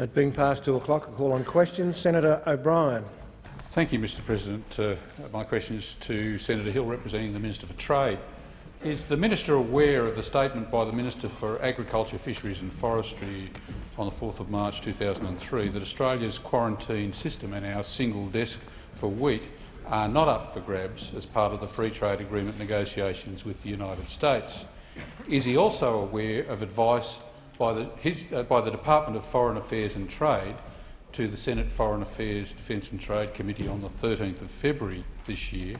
It being past two o'clock, I call on questions. Senator O'Brien. Thank you, Mr President. Uh, my question is to Senator Hill, representing the Minister for Trade. Is the minister aware of the statement by the Minister for Agriculture, Fisheries and Forestry on the 4th of March 2003 that Australia's quarantine system and our single desk for wheat are not up for grabs as part of the free trade agreement negotiations with the United States? Is he also aware of advice by the, his, uh, by the Department of Foreign Affairs and Trade to the Senate Foreign Affairs, Defence and Trade Committee on the 13th of February this year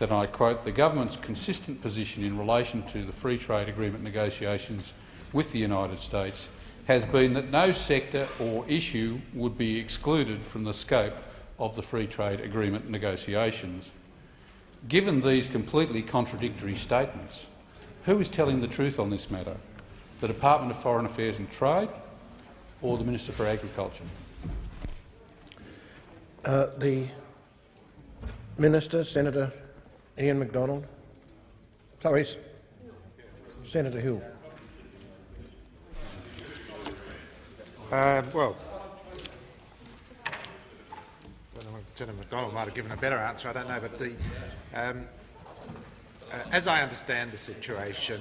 that, I quote, the government's consistent position in relation to the free trade agreement negotiations with the United States has been that no sector or issue would be excluded from the scope of the free trade agreement negotiations. Given these completely contradictory statements, who is telling the truth on this matter? The Department of Foreign Affairs and Trade or the Minister for Agriculture? Uh, the Minister, Senator Ian McDonald. Sorry, Senator Hill. Uh, well, Senator McDonald might have given a better answer, I don't know. But the, um, uh, as I understand the situation,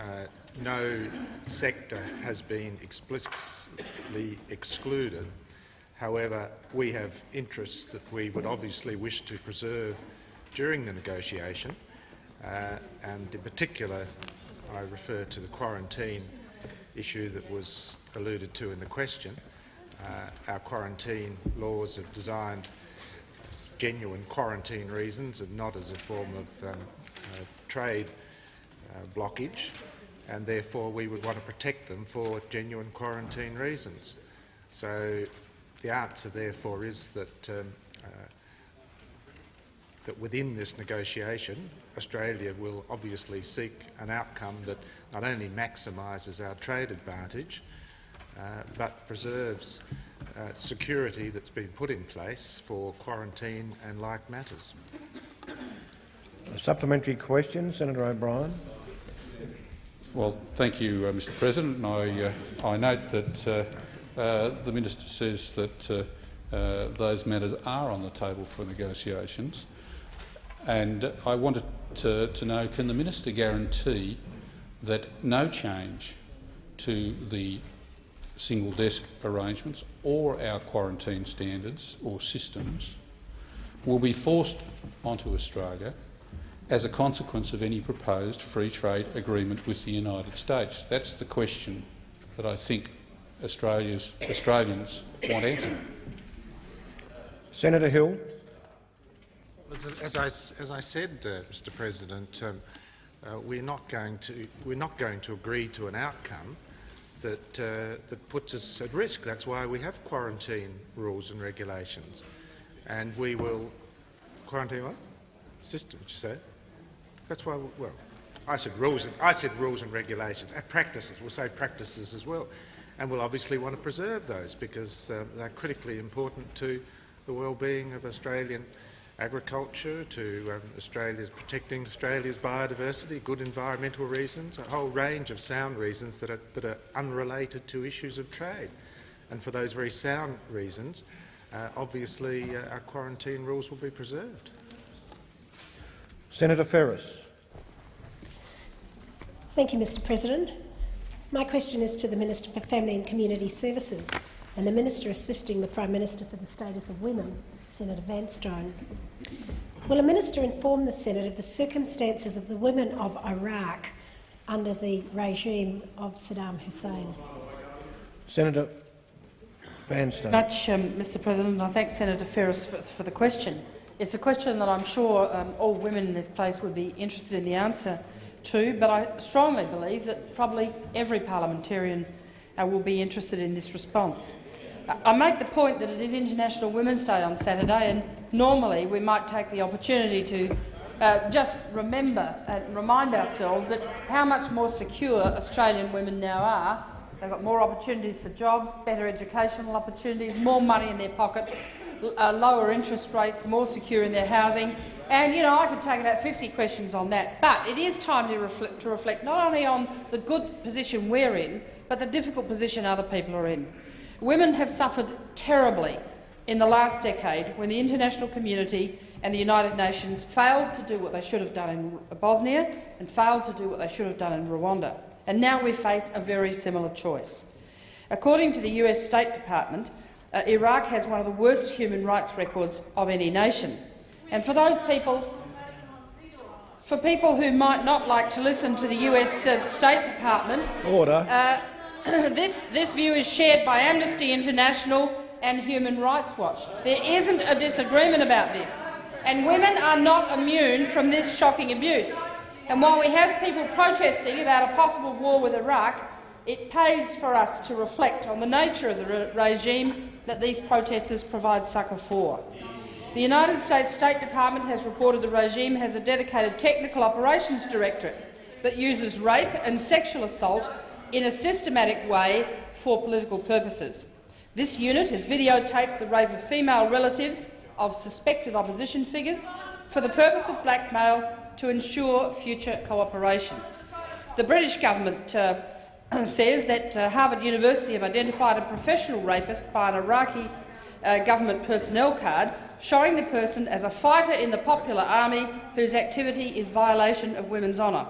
uh, no sector has been explicitly excluded. However, we have interests that we would obviously wish to preserve during the negotiation, uh, and in particular I refer to the quarantine issue that was alluded to in the question. Uh, our quarantine laws are designed genuine quarantine reasons and not as a form of um, uh, trade uh, blockage, and therefore we would want to protect them for genuine quarantine reasons. So the answer, therefore, is that um, that within this negotiation, Australia will obviously seek an outcome that not only maximises our trade advantage, uh, but preserves uh, security that's been put in place for quarantine and like matters. A supplementary question, Senator O'Brien. Well, thank you, uh, Mr President. I, uh, I note that uh, uh, the minister says that those matters are on the table for negotiations. And I wanted to, to know, can the minister guarantee that no change to the single desk arrangements or our quarantine standards or systems will be forced onto Australia as a consequence of any proposed free trade agreement with the United States? That's the question that I think Australia's, Australians want answered. Senator Hill. As I, as I said, uh, Mr. President, um, uh, we're not going to we're not going to agree to an outcome that uh, that puts us at risk. That's why we have quarantine rules and regulations, and we will quarantine what system? Did you say? That's why. Well, I said rules. And, I said rules and regulations. And practices. We'll say practices as well, and we'll obviously want to preserve those because uh, they're critically important to the well-being of Australian agriculture to um, Australia's protecting Australia's biodiversity, good environmental reasons, a whole range of sound reasons that are, that are unrelated to issues of trade. And for those very sound reasons, uh, obviously uh, our quarantine rules will be preserved. Senator Ferris. Thank you, Mr President. My question is to the Minister for Family and Community Services and the Minister assisting the Prime Minister for the Status of Women. Senator Vanstone. Will a minister inform the Senate of the circumstances of the women of Iraq under the regime of Saddam Hussein? Senator Vanstone. Much, um, Mr President. I thank Senator Ferris for, for, the question. It's a question that I'm sure um, all women in this place would be interested in the answer to, but I strongly believe that probably every parliamentarian uh, will be interested in this response. I make the point that it is International Women's Day on Saturday, and normally we might take the opportunity to uh, just remember and remind ourselves that how much more secure Australian women now are. They've got more opportunities for jobs, better educational opportunities, more money in their pocket, uh, lower interest rates, more secure in their housing. And you know, I could take about 50 questions on that. But it is time to reflect, to reflect not only on the good position we're in, but the difficult position other people are in. Women have suffered terribly in the last decade when the international community and the United Nations failed to do what they should have done in Bosnia and failed to do what they should have done in Rwanda. And now we face a very similar choice. According to the US State Department, uh, Iraq has one of the worst human rights records of any nation. And for those people for people who might not like to listen to the US uh, State Department, Order. uh, this, this view is shared by Amnesty International and Human Rights Watch. There isn't a disagreement about this, and women are not immune from this shocking abuse. And while we have people protesting about a possible war with Iraq, it pays for us to reflect on the nature of the re regime that these protesters provide succour for. The United States State Department has reported the regime has a dedicated technical operations directorate that uses rape and sexual assault in a systematic way for political purposes. This unit has videotaped the rape of female relatives of suspected opposition figures for the purpose of blackmail to ensure future cooperation. The British government uh, says that uh, Harvard University have identified a professional rapist by an Iraqi uh, government personnel card showing the person as a fighter in the popular army whose activity is violation of women's honour.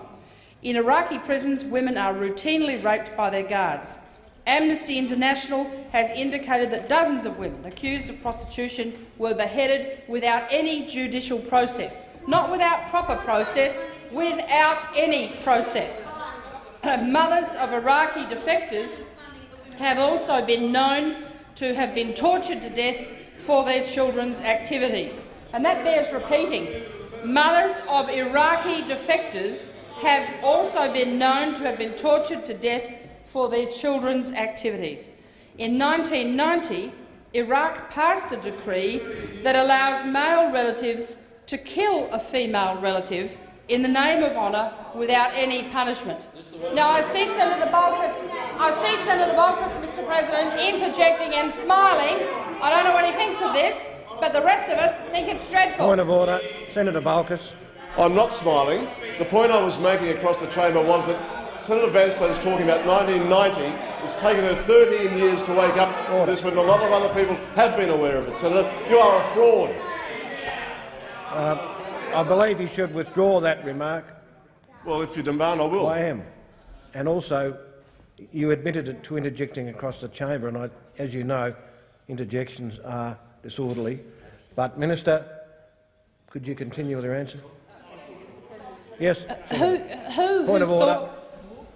In Iraqi prisons, women are routinely raped by their guards. Amnesty International has indicated that dozens of women accused of prostitution were beheaded without any judicial process. Not without proper process, without any process. Mothers of Iraqi defectors have also been known to have been tortured to death for their children's activities. And that bears repeating. Mothers of Iraqi defectors have also been known to have been tortured to death for their children's activities. In 1990, Iraq passed a decree that allows male relatives to kill a female relative in the name of honour without any punishment. Now, I see Senator Bolkus, I see Senator Bolkus, Mr President, interjecting and smiling. I don't know what he thinks of this, but the rest of us think it's dreadful. Point of order. Senator Bolkus. I'm not smiling. The point I was making across the chamber was that Senator Vanstone's talking about 1990. It's taken her 13 years to wake up to this when a lot of other people have been aware of it. Senator, you are a fraud. Uh, I believe he should withdraw that remark. Well, if you demand, I will. I am. And also, you admitted it to interjecting across the chamber, and I, as you know, interjections are disorderly. But, Minister, could you continue with your answer? Yes. Uh, who, who, Point who of saw,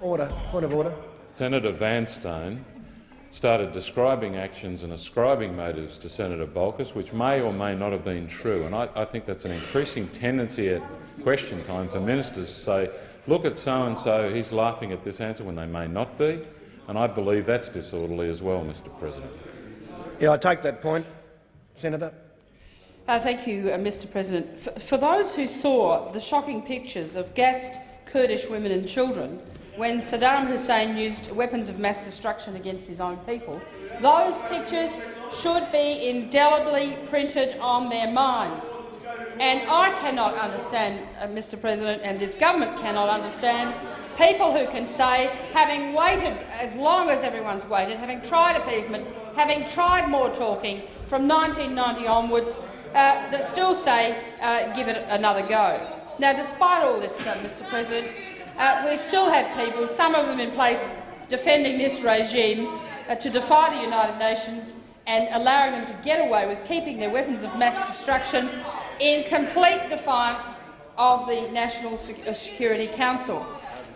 order. Order. Point of order. Senator Vanstone started describing actions and ascribing motives to Senator Bolkus, which may or may not have been true. And I, I think that's an increasing tendency at question time for ministers to say, look at so-and-so, he's laughing at this answer when they may not be. And I believe that's disorderly as well, Mr President. Yeah, I take that point. Senator. Uh, thank you, uh, Mr President. For, for those who saw the shocking pictures of gassed Kurdish women and children when Saddam Hussein used weapons of mass destruction against his own people, those pictures should be indelibly printed on their minds. And I cannot understand, uh, Mr President, and this government cannot understand people who can say, having waited as long as everyone's waited, having tried appeasement, having tried more talking from 1990 onwards, uh, that still say, uh, give it another go. Now, despite all this, uh, Mr President, uh, we still have people, some of them in place, defending this regime uh, to defy the United Nations and allowing them to get away with keeping their weapons of mass destruction in complete defiance of the National uh, Security Council.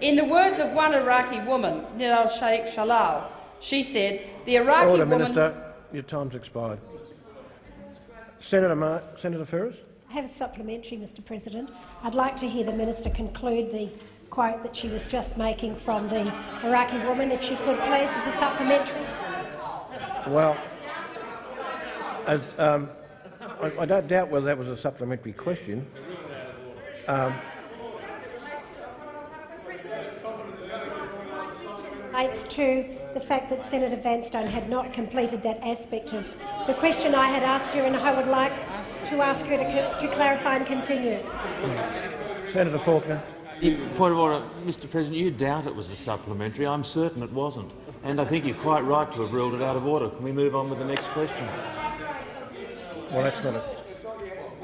In the words of one Iraqi woman, Nidal Sheikh Shalal, she said, the Iraqi Order, woman— Minister. Your time's expired. Senator, Mar Senator Ferris. I have a supplementary, Mr President. I'd like to hear the minister conclude the quote that she was just making from the Iraqi woman, if she could please, as a supplementary. Well, as, um, I, I don't doubt whether that was a supplementary question. Um, relates to the fact that Senator Vanstone had not completed that aspect of the question I had asked her, and I would like to ask her to, to clarify and continue. Senator Faulkner. You- Point of order, Mr President, you doubt it was a supplementary. I'm certain it wasn't. And I think you're quite right to have ruled it out of order. Can we move on with the next question? Well, that's not it.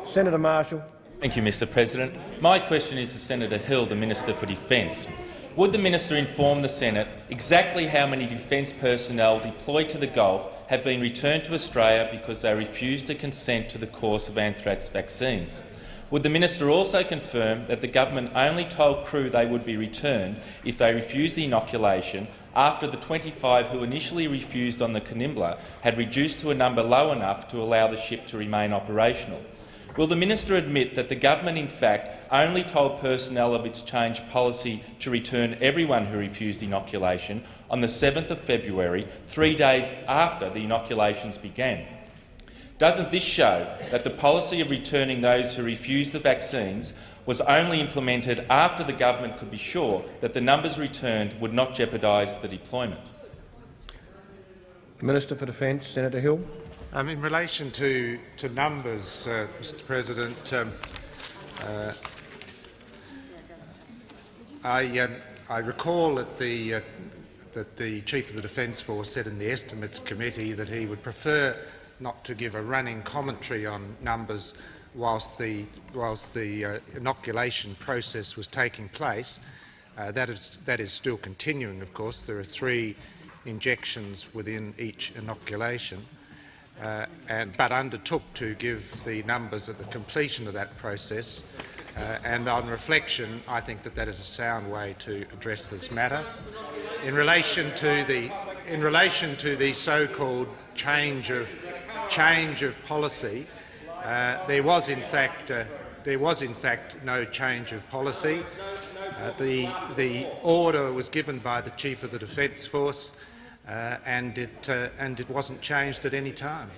Senator Marshall. Thank you, Mr President. My question is to Senator Hill, the Minister for Defence. Would the minister inform the Senate exactly how many defence personnel deployed to the Gulf have been returned to Australia because they refused to consent to the course of anthrax vaccines? Would the minister also confirm that the government only told crew they would be returned if they refused the inoculation after the 25 who initially refused on the Kanimbla had reduced to a number low enough to allow the ship to remain operational? Will the minister admit that the government in fact only told personnel of its change policy to return everyone who refused inoculation on the 7th of February, three days after the inoculations began? Doesn't this show that the policy of returning those who refused the vaccines was only implemented after the government could be sure that the numbers returned would not jeopardise the deployment? Minister for Defence, Senator Hill. Um, in relation to, to numbers, uh, Mr President, um, uh, I, um, I, recall that the, uh, that the Chief of the Defence Force said in the Estimates Committee that he would prefer not to give a running commentary on numbers whilst the, whilst the uh, inoculation process was taking place. Uh, that, is, that is still continuing, of course. There are three injections within each inoculation uh, and, but undertook to give the numbers at the completion of that process. Uh, and on reflection, I think that that is a sound way to address this matter. In relation to the, in relation to the so-called change of, change of policy, uh, there was in fact uh, there was in fact no change of policy. Uh, the, the order was given by the Chief of the Defence Force uh, and, it, uh, and it wasn't changed at any time.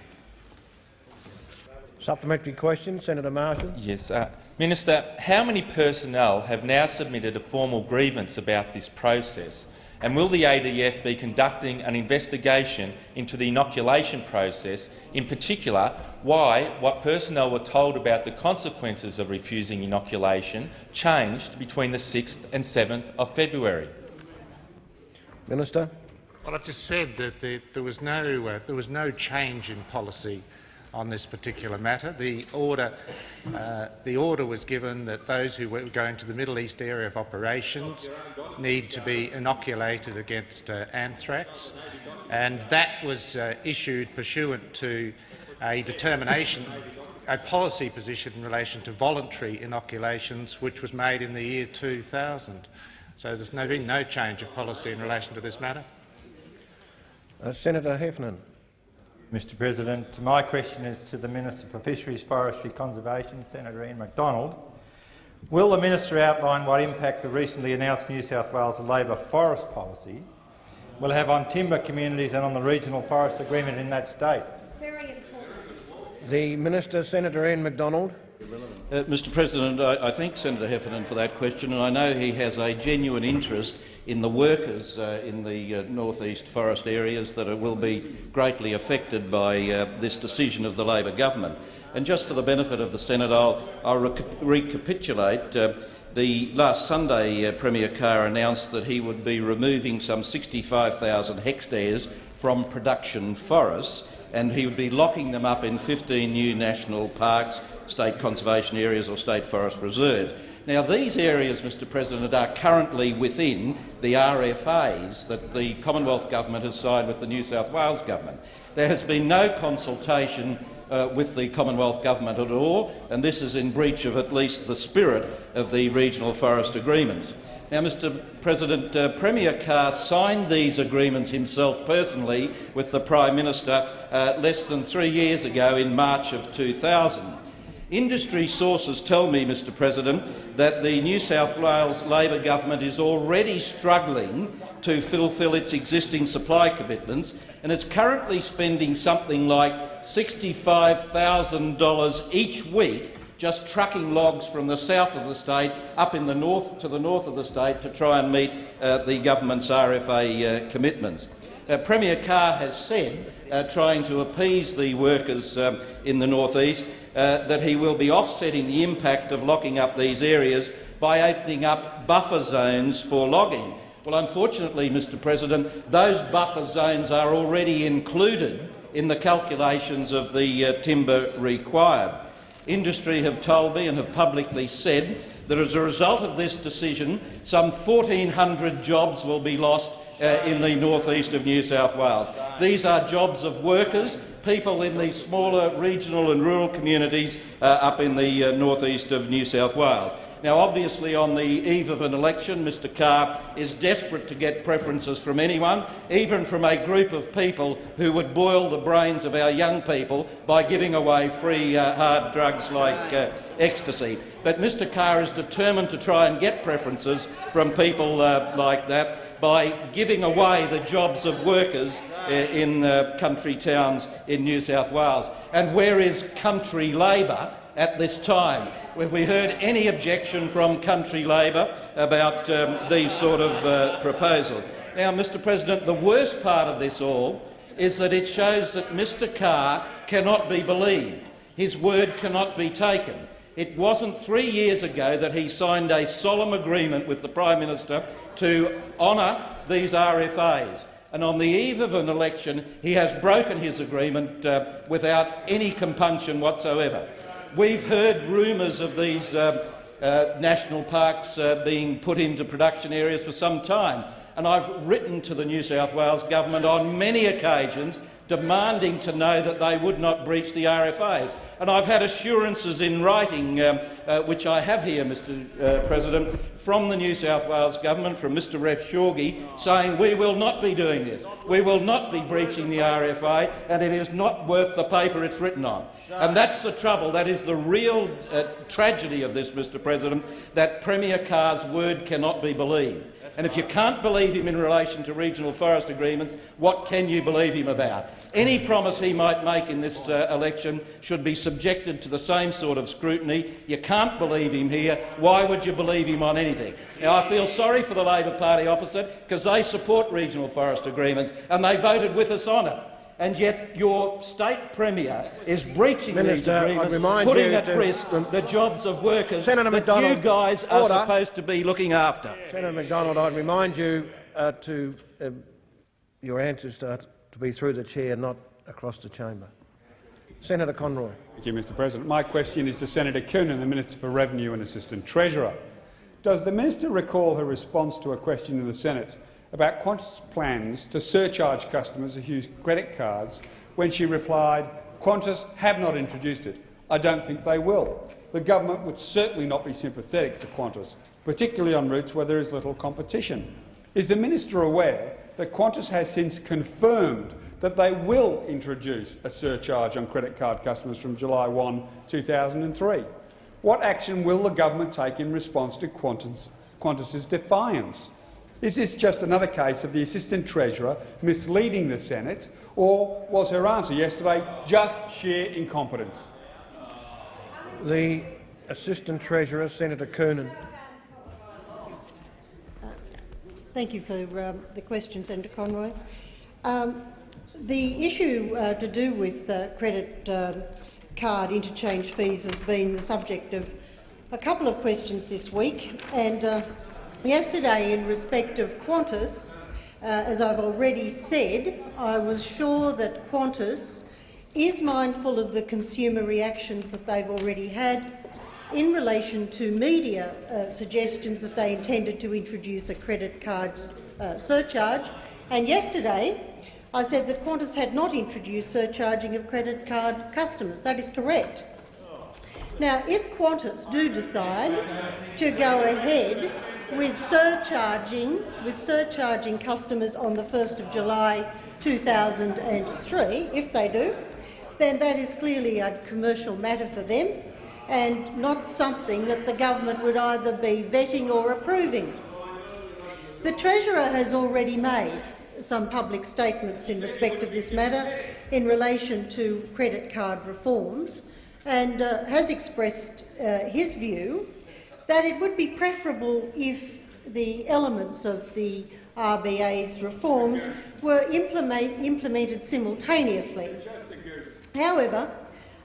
Supplementary question, Senator Marshall. Yes. Uh, Minister, how many personnel have now submitted a formal grievance about this process? And will the ADF be conducting an investigation into the inoculation process, in particular why what personnel were told about the consequences of refusing inoculation changed between the 6th and 7th of February? Minister. Well, I've just said that there, there was no uh, there was no change in policy on this particular matter. The order, uh, the order was given that those who were going to the Middle East area of operations need to be inoculated against uh, anthrax, and that was uh, issued pursuant to a determination, a policy position in relation to voluntary inoculations, which was made in the year 2000. So there's no, been no change of policy in relation to this matter. Uh, Senator Heffernan. Mr President. My question is to the Minister for Fisheries, Forestry Conservation, Senator Ian MacDonald. Will the minister outline what impact the recently announced New South Wales Labor forest policy will have on timber communities and on the regional forest agreement in that state? Very important. The Minister, Senator Ian MacDonald. Uh, Mr President, I, I, thank Senator Heffernan for that question, and I know he has a genuine interest in the workers uh, in the uh, northeast forest areas that are, will be greatly affected by uh, this decision of the Labor government. And just for the benefit of the Senate, I'll, I'll rec recapitulate. Uh, the last Sunday, uh, Premier Carr announced that he would be removing some 65,000 hectares from production forests, and he would be locking them up in 15 new national parks state conservation areas or state forest reserves. Now, these areas, Mr President, are currently within the RFAs that the Commonwealth Government has signed with the New South Wales Government. There has been no consultation uh, with the Commonwealth Government at all, and this is in breach of at least the spirit of the regional forest agreements. Now, Mr President, uh, Premier Carr signed these agreements himself personally with the Prime Minister uh, less than three years ago in March of 2000. Industry sources tell me, Mr President, that the New South Wales Labor government is already struggling to fulfil its existing supply commitments and is currently spending something like $65,000 each week just trucking logs from the south of the state up in the north to the north of the state to try and meet uh, the government's RFA uh, commitments. Uh, Premier Carr has said, uh, trying to appease the workers um, in the northeast, uh, that he will be offsetting the impact of locking up these areas by opening up buffer zones for logging. Well, unfortunately, Mr President, those buffer zones are already included in the calculations of the uh, timber required. Industry have told me and have publicly said that as a result of this decision, some 1,400 jobs will be lost uh, in the northeast of New South Wales. These are jobs of workers, people in these smaller regional and rural communities uh, up in the uh, northeast of New South Wales. Now, obviously, on the eve of an election, Mr Carr is desperate to get preferences from anyone, even from a group of people who would boil the brains of our young people by giving away free uh, hard drugs like uh, ecstasy. But Mr Carr is determined to try and get preferences from people uh, like that by giving away the jobs of workers uh, in uh, country towns in New South Wales. And where is country Labor at this time? Have we heard any objection from country Labor about um, these sort of uh, proposals? Now, Mr President, the worst part of this all is that it shows that Mr Carr cannot be believed. His word cannot be taken. It wasn't three years ago that he signed a solemn agreement with the Prime Minister to honour these RFAs. And on the eve of an election, he has broken his agreement uh, without any compunction whatsoever. We've heard rumours of these uh, uh, national parks uh, being put into production areas for some time, and I've written to the New South Wales government on many occasions demanding to know that they would not breach the RFA. And I've had assurances in writing, um, uh, which I have here, Mr uh, President, from the New South Wales Government, from Mr Ref Shorgie, saying we will not be doing this. We will not be breaching the RFA, and it is not worth the paper it's written on. And that's the trouble. That is the real uh, tragedy of this, Mr President, that Premier Carr's word cannot be believed. And if you can't believe him in relation to regional forest agreements, what can you believe him about? Any promise he might make in this uh, election should be subjected to the same sort of scrutiny. You can't believe him here. Why would you believe him on anything? Now, I feel sorry for the Labor Party opposite because they support regional forest agreements and they voted with us on it and yet your state premier is breaching Minister, these agreements, putting at to- risk the jobs of workers Senator that McDonald, you guys are order. supposed to be looking after. Senator McDonald, I'd remind you uh, to uh, your answers to, to be through the chair, not across the chamber. Senator Conroy. Thank you, Mr President. My question is to Senator Coonan, the Minister for Revenue and Assistant Treasurer. Does the minister recall her response to a question in the Senate about Qantas' plans to surcharge customers who use credit cards when she replied, Qantas have not introduced it. I don't think they will. The government would certainly not be sympathetic to Qantas, particularly on routes where there is little competition. Is the minister aware that Qantas has since confirmed that they will introduce a surcharge on credit card customers from July 1, 2003? What action will the government take in response to Qantas, Qantas's defiance? Is this just another case of the Assistant Treasurer misleading the Senate, or was her answer yesterday just sheer incompetence? The Assistant Treasurer, Senator Coonan. Thank you for um, the question, Senator Conroy. Um, the issue uh, to do with uh, credit um card interchange fees has been the subject of a couple of questions this week. And uh, yesterday, in respect of Qantas, uh, as I've already said, I was sure that Qantas is mindful of the consumer reactions that they've already had in relation to media uh, suggestions that they intended to introduce a credit card uh, surcharge. And yesterday, I said that Qantas had not introduced surcharging of credit card customers. That is correct. Now, if Qantas do decide to go ahead with surcharging, with surcharging customers on the 1st of July 2003, if they do, then that is clearly a commercial matter for them and not something that the government would either be vetting or approving. The Treasurer has already made some public statements in respect of this matter in relation to credit card reforms and uh, has expressed uh, his view that it would be preferable if the elements of the RBA's reforms were implement, implemented simultaneously. However,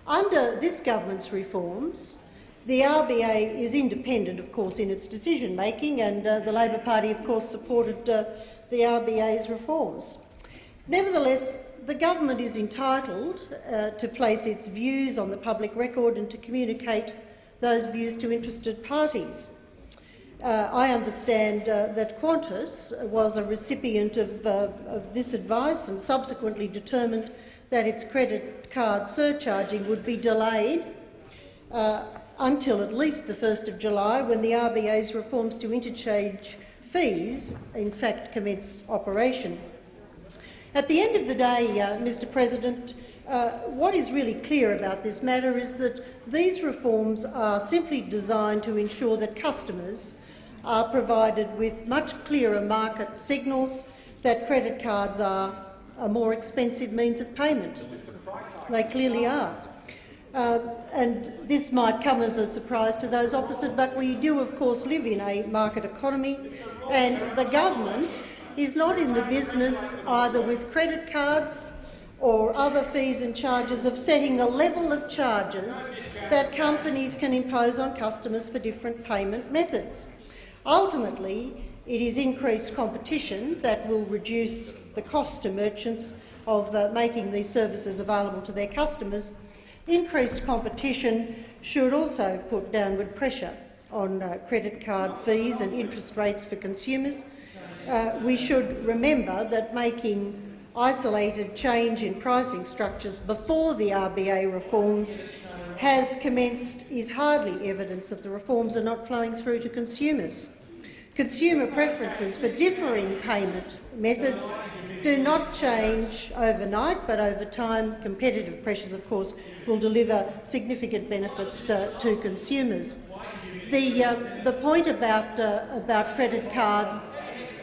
under this government's reforms, The RBA is independent, of course, in its decision-making, and uh, the Labor Party, of course, supported uh, the RBA's reforms. Nevertheless, the government is entitled uh, to place its views on the public record and to communicate those views to interested parties. Uh, I understand uh, that Qantas was a recipient of, uh, of, this advice and subsequently determined that its credit card surcharging would be delayed uh, until at least the 1st of July, when the RBA's reforms to interchange fees in fact commence operation. At the end of the day, uh, Mr President, uh, what is really clear about this matter is that these reforms are simply designed to ensure that customers are provided with much clearer market signals that credit cards are a more expensive means of payment. They clearly are. Uh, and this might come as a surprise to those opposite, but we do, of course, live in a market economy, and the government is not in the business either with credit cards or other fees and charges of setting the level of charges that companies can impose on customers for different payment methods. Ultimately, it is increased competition that will reduce the cost to merchants of uh, making these services available to their customers. Increased competition should also put downward pressure on uh, credit card fees and interest rates for consumers. Uh, we should remember that making isolated change in pricing structures before the RBA reforms has commenced is hardly evidence that the reforms are not flowing through to consumers. Consumer preferences for differing payment methods do not change overnight, but over time competitive pressures, of course, will deliver significant benefits uh, to consumers. The, uh, the point about, uh, about credit card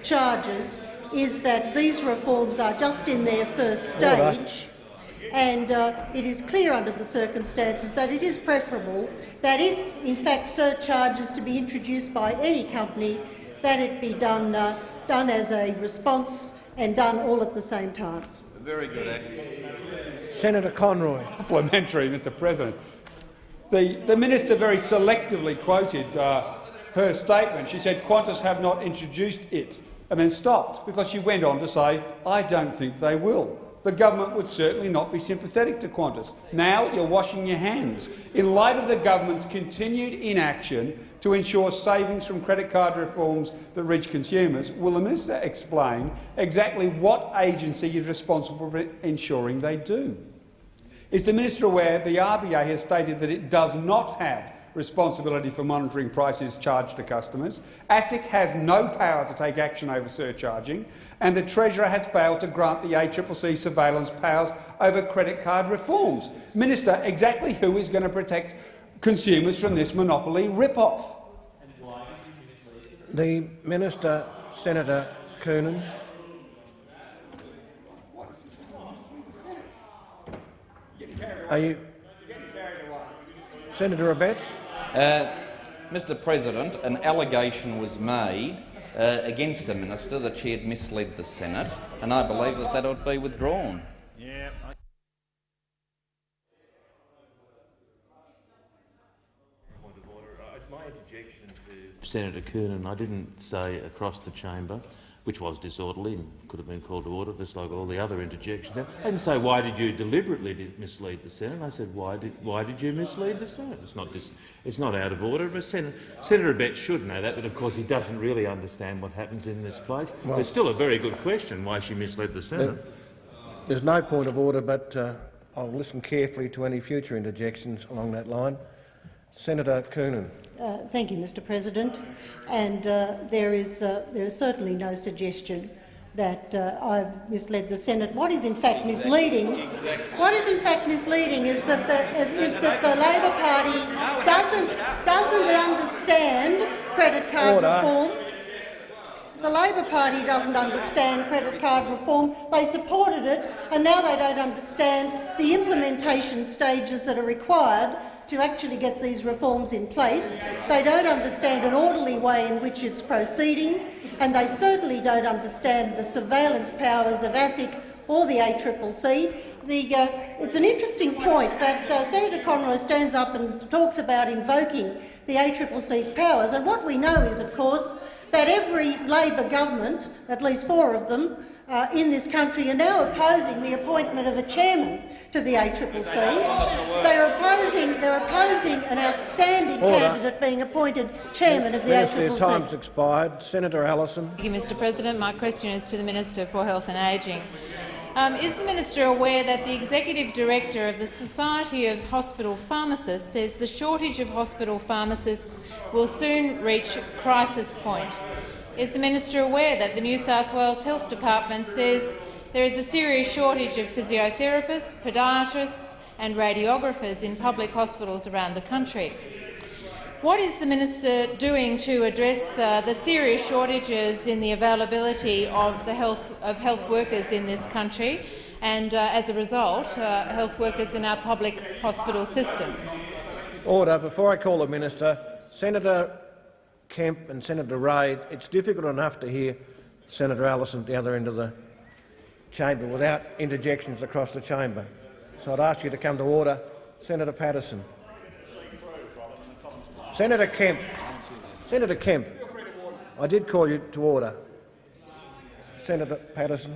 charges is that these reforms are just in their first stage and uh, it is clear under the circumstances that it is preferable that if, in fact, surcharges to be introduced by any company, that it be done, uh, done as a response and done all at the same time. Very good. Senator Conroy. Complimentary, Mr President. The, the minister very selectively quoted uh, her statement. She said Qantas have not introduced it and then stopped because she went on to say, I don't think they will the government would certainly not be sympathetic to Qantas. Now you're washing your hands. In light of the government's continued inaction to ensure savings from credit card reforms that reach consumers, will the minister explain exactly what agency is responsible for ensuring they do? Is the minister aware the RBA has stated that it does not have responsibility for monitoring prices charged to customers. ASIC has no power to take action over surcharging, and the Treasurer has failed to grant the ACCC surveillance powers over credit card reforms. Minister, exactly who is going to protect consumers from this monopoly rip-off? The Minister, Senator Coonan. Are you, Senator Abetz? Uh, Mr President, an allegation was made uh, against the minister that she had misled the Senate, and I believe that that ought to be withdrawn. Yeah. Senator Coonan, I didn't say across the chamber which was disorderly and could have been called to order, just like all the other interjections. I didn't say, why did you deliberately mislead the Senate? I said, why did, why did you mislead the Senate? It's not, dis, it's not out of order. But Senator, Senator Abetz should know that, but of course he doesn't really understand what happens in this place. Well, it's still a very good question why she misled the Senate. there's no point of order, but uh, I'll listen carefully to any future interjections along that line. Senator Coonan. Uh, thank you, Mr President. And uh, there, is, uh, there is certainly no suggestion that uh, I've misled the Senate. What is in fact misleading, what is in fact misleading is that the, is that the Labor Party doesn't, doesn't understand credit card Order. reform the Labor Party doesn't understand credit card reform. They supported it, and now they don't understand the implementation stages that are required to actually get these reforms in place. They don't understand an orderly way in which it's proceeding, and they certainly don't understand the surveillance powers of ASIC or the ACCC. The, uh, it's an interesting point that uh, Senator Conroy stands up and talks about invoking the ACCC's powers, and what we know is, of course, that every Labor government, at least four of them, uh, in this country are now opposing the appointment of a chairman to the ACCC. They're opposing, they're opposing an outstanding Order. candidate being appointed chairman of the Minister, your ACCC. time's expired. Senator Allison. Thank you, Mr President. My question is to the Minister for Health and Ageing. Um, is the minister aware that the executive director of the Society of Hospital Pharmacists says the shortage of hospital pharmacists will soon reach crisis point? Is the minister aware that the New South Wales Health Department says there is a serious shortage of physiotherapists, podiatrists and radiographers in public hospitals around the country? What is the minister doing to address uh, the serious shortages in the availability of the health of health workers in this country, and uh, as a result, uh, health workers in our public hospital system? Order. Before I call the minister, Senator Kemp and Senator Reid, it's difficult enough to hear Senator Allison at the other end of the chamber without interjections across the chamber. So I'd ask you to come to order. Senator Patterson. Senator Kemp. Senator Kemp. I did call you to order. Senator Patterson.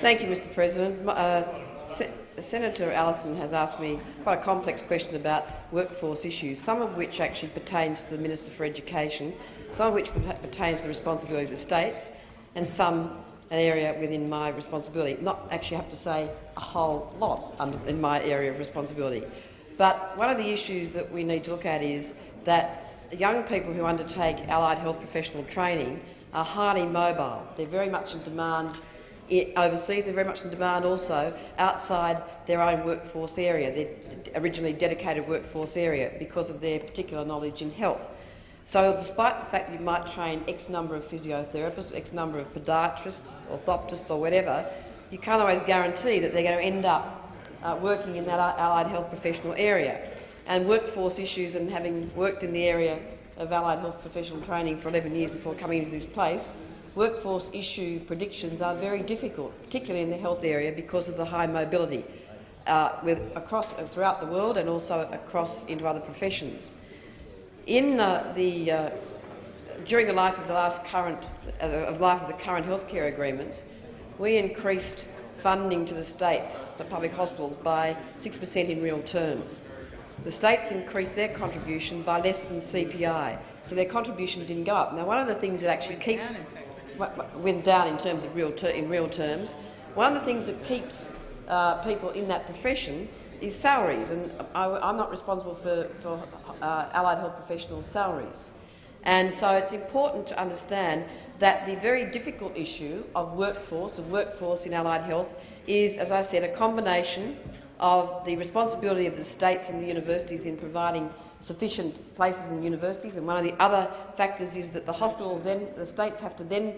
Thank you, Mr President. Uh, Se Senator Allison has asked me quite a complex question about workforce issues, some of which actually pertains to the Minister for Education, some of which pertains to the responsibility of the states, and some an area within my responsibility. Not actually have to say a whole lot in my area of responsibility. But one of the issues that we need to look at is that young people who undertake allied health professional training are highly mobile. They're very much in demand overseas. They're very much in demand also outside their own workforce area, their originally dedicated workforce area, because of their particular knowledge in health. So despite the fact you might train X number of physiotherapists, X number of podiatrists, orthoptists or whatever, you can't always guarantee that they're going to end up uh, working in that allied health professional area. And workforce issues and having worked in the area of allied health professional training for 11 years before coming into this place, workforce issue predictions are very difficult, particularly in the health area because of the high mobility uh, with, across, uh, throughout the world and also across into other professions. In uh, the, uh, during the life of the last current uh, of life of the current healthcare agreements, we increased funding to the states for public hospitals by 6 per cent in real terms. The states increased their contribution by less than CPI, so their contribution didn't go up. Now, one of the things that actually keeps went down in terms of real in real terms. One of the things that keeps uh, people in that profession is salaries, and I, am not responsible for, for uh, allied health professionals' salaries. And so it's important to understand that the very difficult issue of workforce, of workforce in allied health, is, as I said, a combination of the responsibility of the states and the universities in providing sufficient places in universities, and one of the other factors is that the hospitals then, the states have to then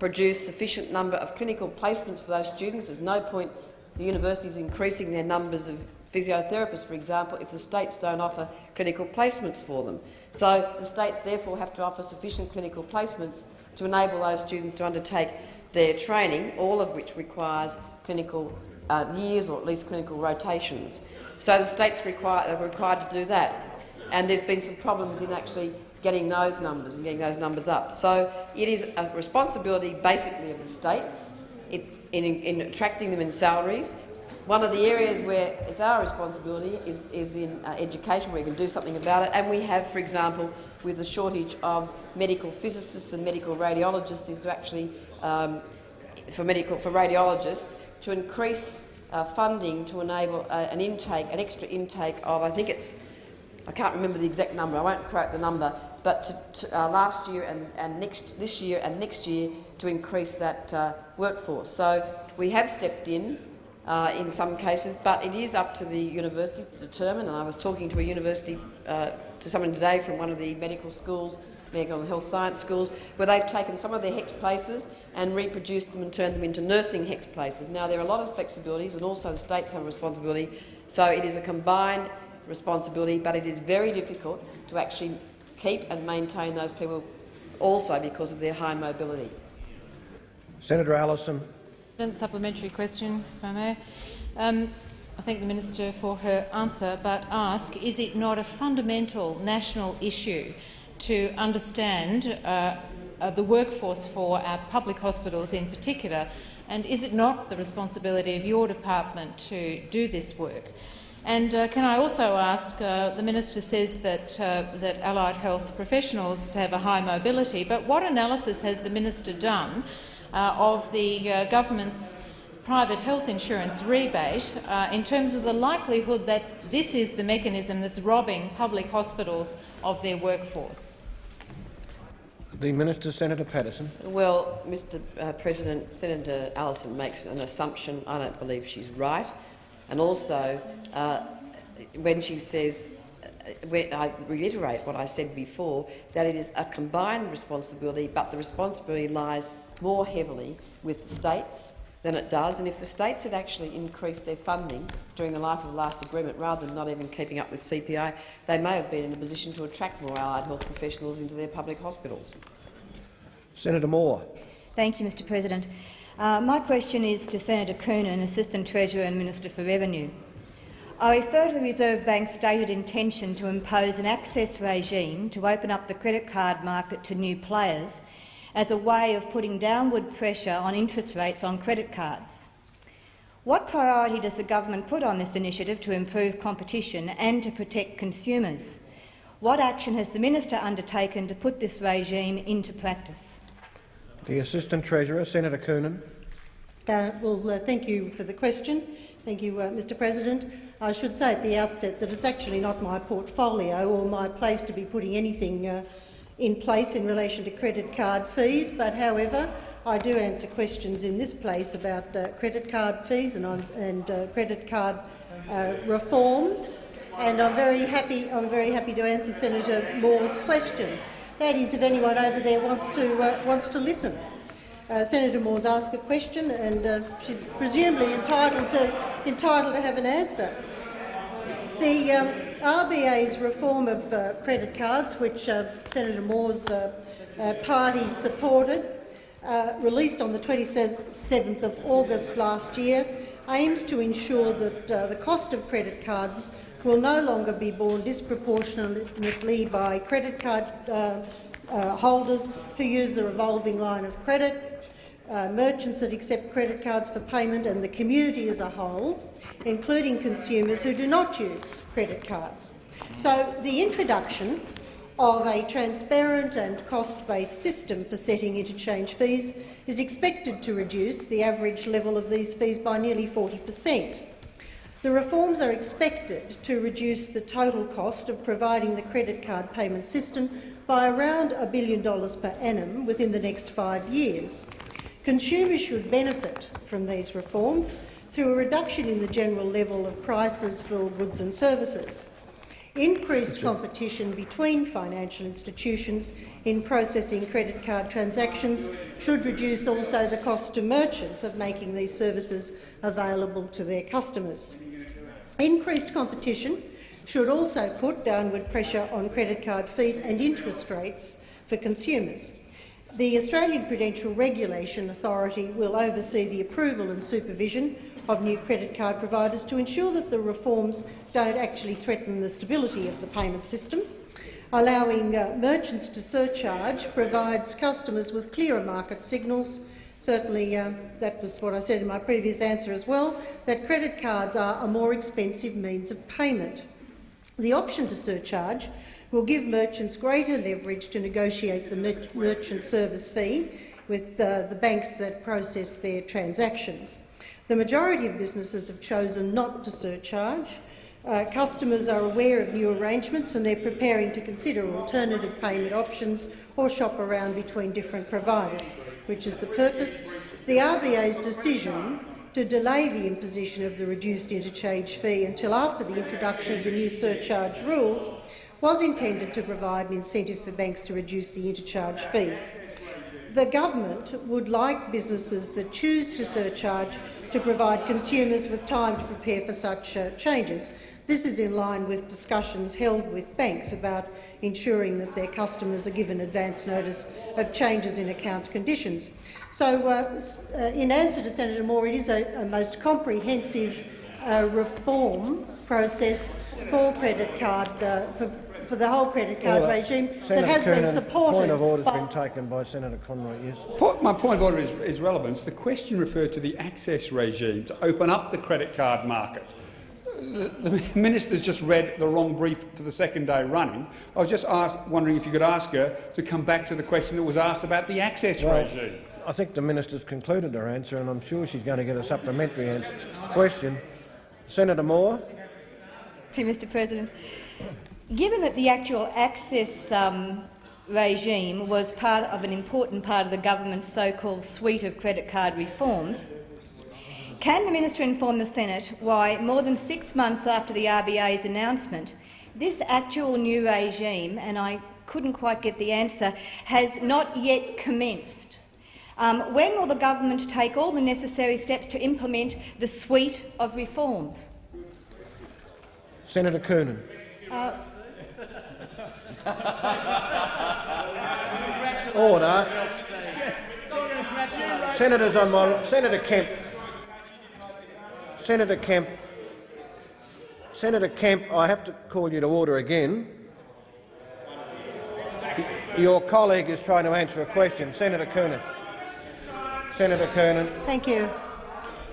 produce sufficient number of clinical placements for those students. There's no point the universities increasing their numbers of physiotherapists, for example, if the states don't offer clinical placements for them. So the states therefore have to offer sufficient clinical placements to enable those students to undertake their training, all of which requires clinical uh, years or at least clinical rotations. So the states require, are required to do that and there's been some problems in actually getting those numbers and getting those numbers up. So it is a responsibility basically of the states in, in, in attracting them in salaries. One of the areas where it's our responsibility is, is in uh, education, where we can do something about it. And we have, for example, with the shortage of medical physicists and medical radiologists, is to actually, um, for medical for radiologists, to increase uh, funding to enable uh, an intake, an extra intake of, I think it's I can't remember the exact number, I won't quote the number, but to, to, uh, last year and, and next, this year and next year to increase that uh, workforce. So we have stepped in uh, in some cases, but it is up to the university to determine, and I was talking to a university, uh, to someone today from one of the medical schools, medical and health science schools, where they've taken some of their HECS places and reproduced them and turned them into nursing HECS places. Now, there are a lot of flexibilities, and also the states have a responsibility, so it is a combined responsibility, but it is very difficult to actually keep and maintain those people also because of their high mobility. Senator Allison. Supplementary question, if I may. Um, I thank the minister for her answer, but ask, is it not a fundamental national issue to understand uh, uh, the workforce for our public hospitals in particular, and is it not the responsibility of your department to do this work? And uh, can I also ask, uh, the minister says that, uh, that allied health professionals have a high mobility, but what analysis has the minister done of the uh, government's private health insurance rebate uh, in terms of the likelihood that this is the mechanism that's robbing public hospitals of their workforce? The Minister, Senator Patterson. Well, Mr uh, President, Senator Allison makes an assumption. I don't believe she's right. And also, uh, when she says, uh, when I reiterate what I said before, that it is a combined responsibility, but the responsibility lies more heavily with the states than it does. And if the states had actually increased their funding during the life of the last agreement, rather than not even keeping up with CPI, they may have been in a position to attract more allied health professionals into their public hospitals. Senator Moore. Thank you, Mr President. Uh, my question is to Senator Coonan, Assistant Treasurer and Minister for Revenue. I refer to the Reserve Bank's stated intention to impose an access regime to open up the credit card market to new players as a way of putting downward pressure on interest rates on credit cards. What priority does the government put on this initiative to improve competition and to protect consumers? What action has the minister undertaken to put this regime into practice? The Assistant Treasurer, Senator Coonan. Uh, well, uh, thank you for the question. Thank you, uh, Mr President. I should say at the outset that it's actually not my portfolio or my place to be putting anything uh, in place in relation to credit card fees, but however, I do answer questions in this place about uh, credit card fees and, and uh, credit card uh, reforms, and I'm very happy. I'm very happy to answer Senator Moore's question. That is, if anyone over there wants to uh, wants to listen. Uh, Senator Moore's asked a question, and uh, she's presumably entitled to entitled to have an answer. The um, RBA's reform of uh, credit cards, which uh, Senator Moore's uh, uh party supported, uh, released on the 27th of August last year, aims to ensure that uh, the cost of credit cards will no longer be borne disproportionately by credit card holders who use the revolving line of credit uh, merchants that accept credit cards for payment and the community as a whole, including consumers who do not use credit cards. So the introduction of a transparent and cost-based system for setting interchange fees is expected to reduce the average level of these fees by nearly 40 per cent. The reforms are expected to reduce the total cost of providing the credit card payment system by around a billion dollars per annum within the next five years. Consumers should benefit from these reforms through a reduction in the general level of prices for goods and services. Increased competition between financial institutions in processing credit card transactions should reduce also the cost to merchants of making these services available to their customers. Increased competition should also put downward pressure on credit card fees and interest rates for consumers. The Australian Prudential Regulation Authority will oversee the approval and supervision of new credit card providers to ensure that the reforms don't actually threaten the stability of the payment system. Allowing uh, merchants to surcharge provides customers with clearer market signals. Certainly, uh, that was what I said in my previous answer as well, that credit cards are a more expensive means of payment. The option to surcharge will give merchants greater leverage to negotiate the merchant service fee with uh, the banks that process their transactions. The majority of businesses have chosen not to surcharge. Uh, customers are aware of new arrangements and they're preparing to consider alternative payment options or shop around between different providers, which is the purpose. The RBA's decision to delay the imposition of the reduced interchange fee until after the introduction of the new surcharge rules was intended to provide an incentive for banks to reduce the interchange fees. The government would like businesses that choose to surcharge to provide consumers with time to prepare for such uh, changes. This is in line with discussions held with banks about ensuring that their customers are given advance notice of changes in account conditions. So, uh, uh, in answer to Senator Moore, it is a, a most comprehensive uh, reform process for credit card uh, for, for the whole credit card Order. Uh, regime Senator that has Coonan, been supported. Point of order has been taken by Senator Conroy. Yes. My point of order is, is relevance. The question referred to the access regime to open up the credit card market. The, the minister's just read the wrong brief for the second day running. I was just asked, wondering if you could ask her to come back to the question that was asked about the access Well, regime. I think the minister's concluded her answer, and I'm sure she's going to get a supplementary answer. Question. Senator Moore. Thank you, Mr President. Given that the actual access um, regime was part of an important part of the government's so-called suite of credit card reforms, can the minister inform the Senate why, more than six months after the RBA's announcement, this actual new regime, and I couldn't quite get the answer, has not yet commenced? Um, when will the government take all the necessary steps to implement the suite of reforms? Senator Coonan. Uh, Order. Senators on my Senator Kemp. Senator Kemp. Senator Kemp, I have to call you to order again. Your colleague is trying to answer a question. Senator Coonan. Senator Coonan. Thank you.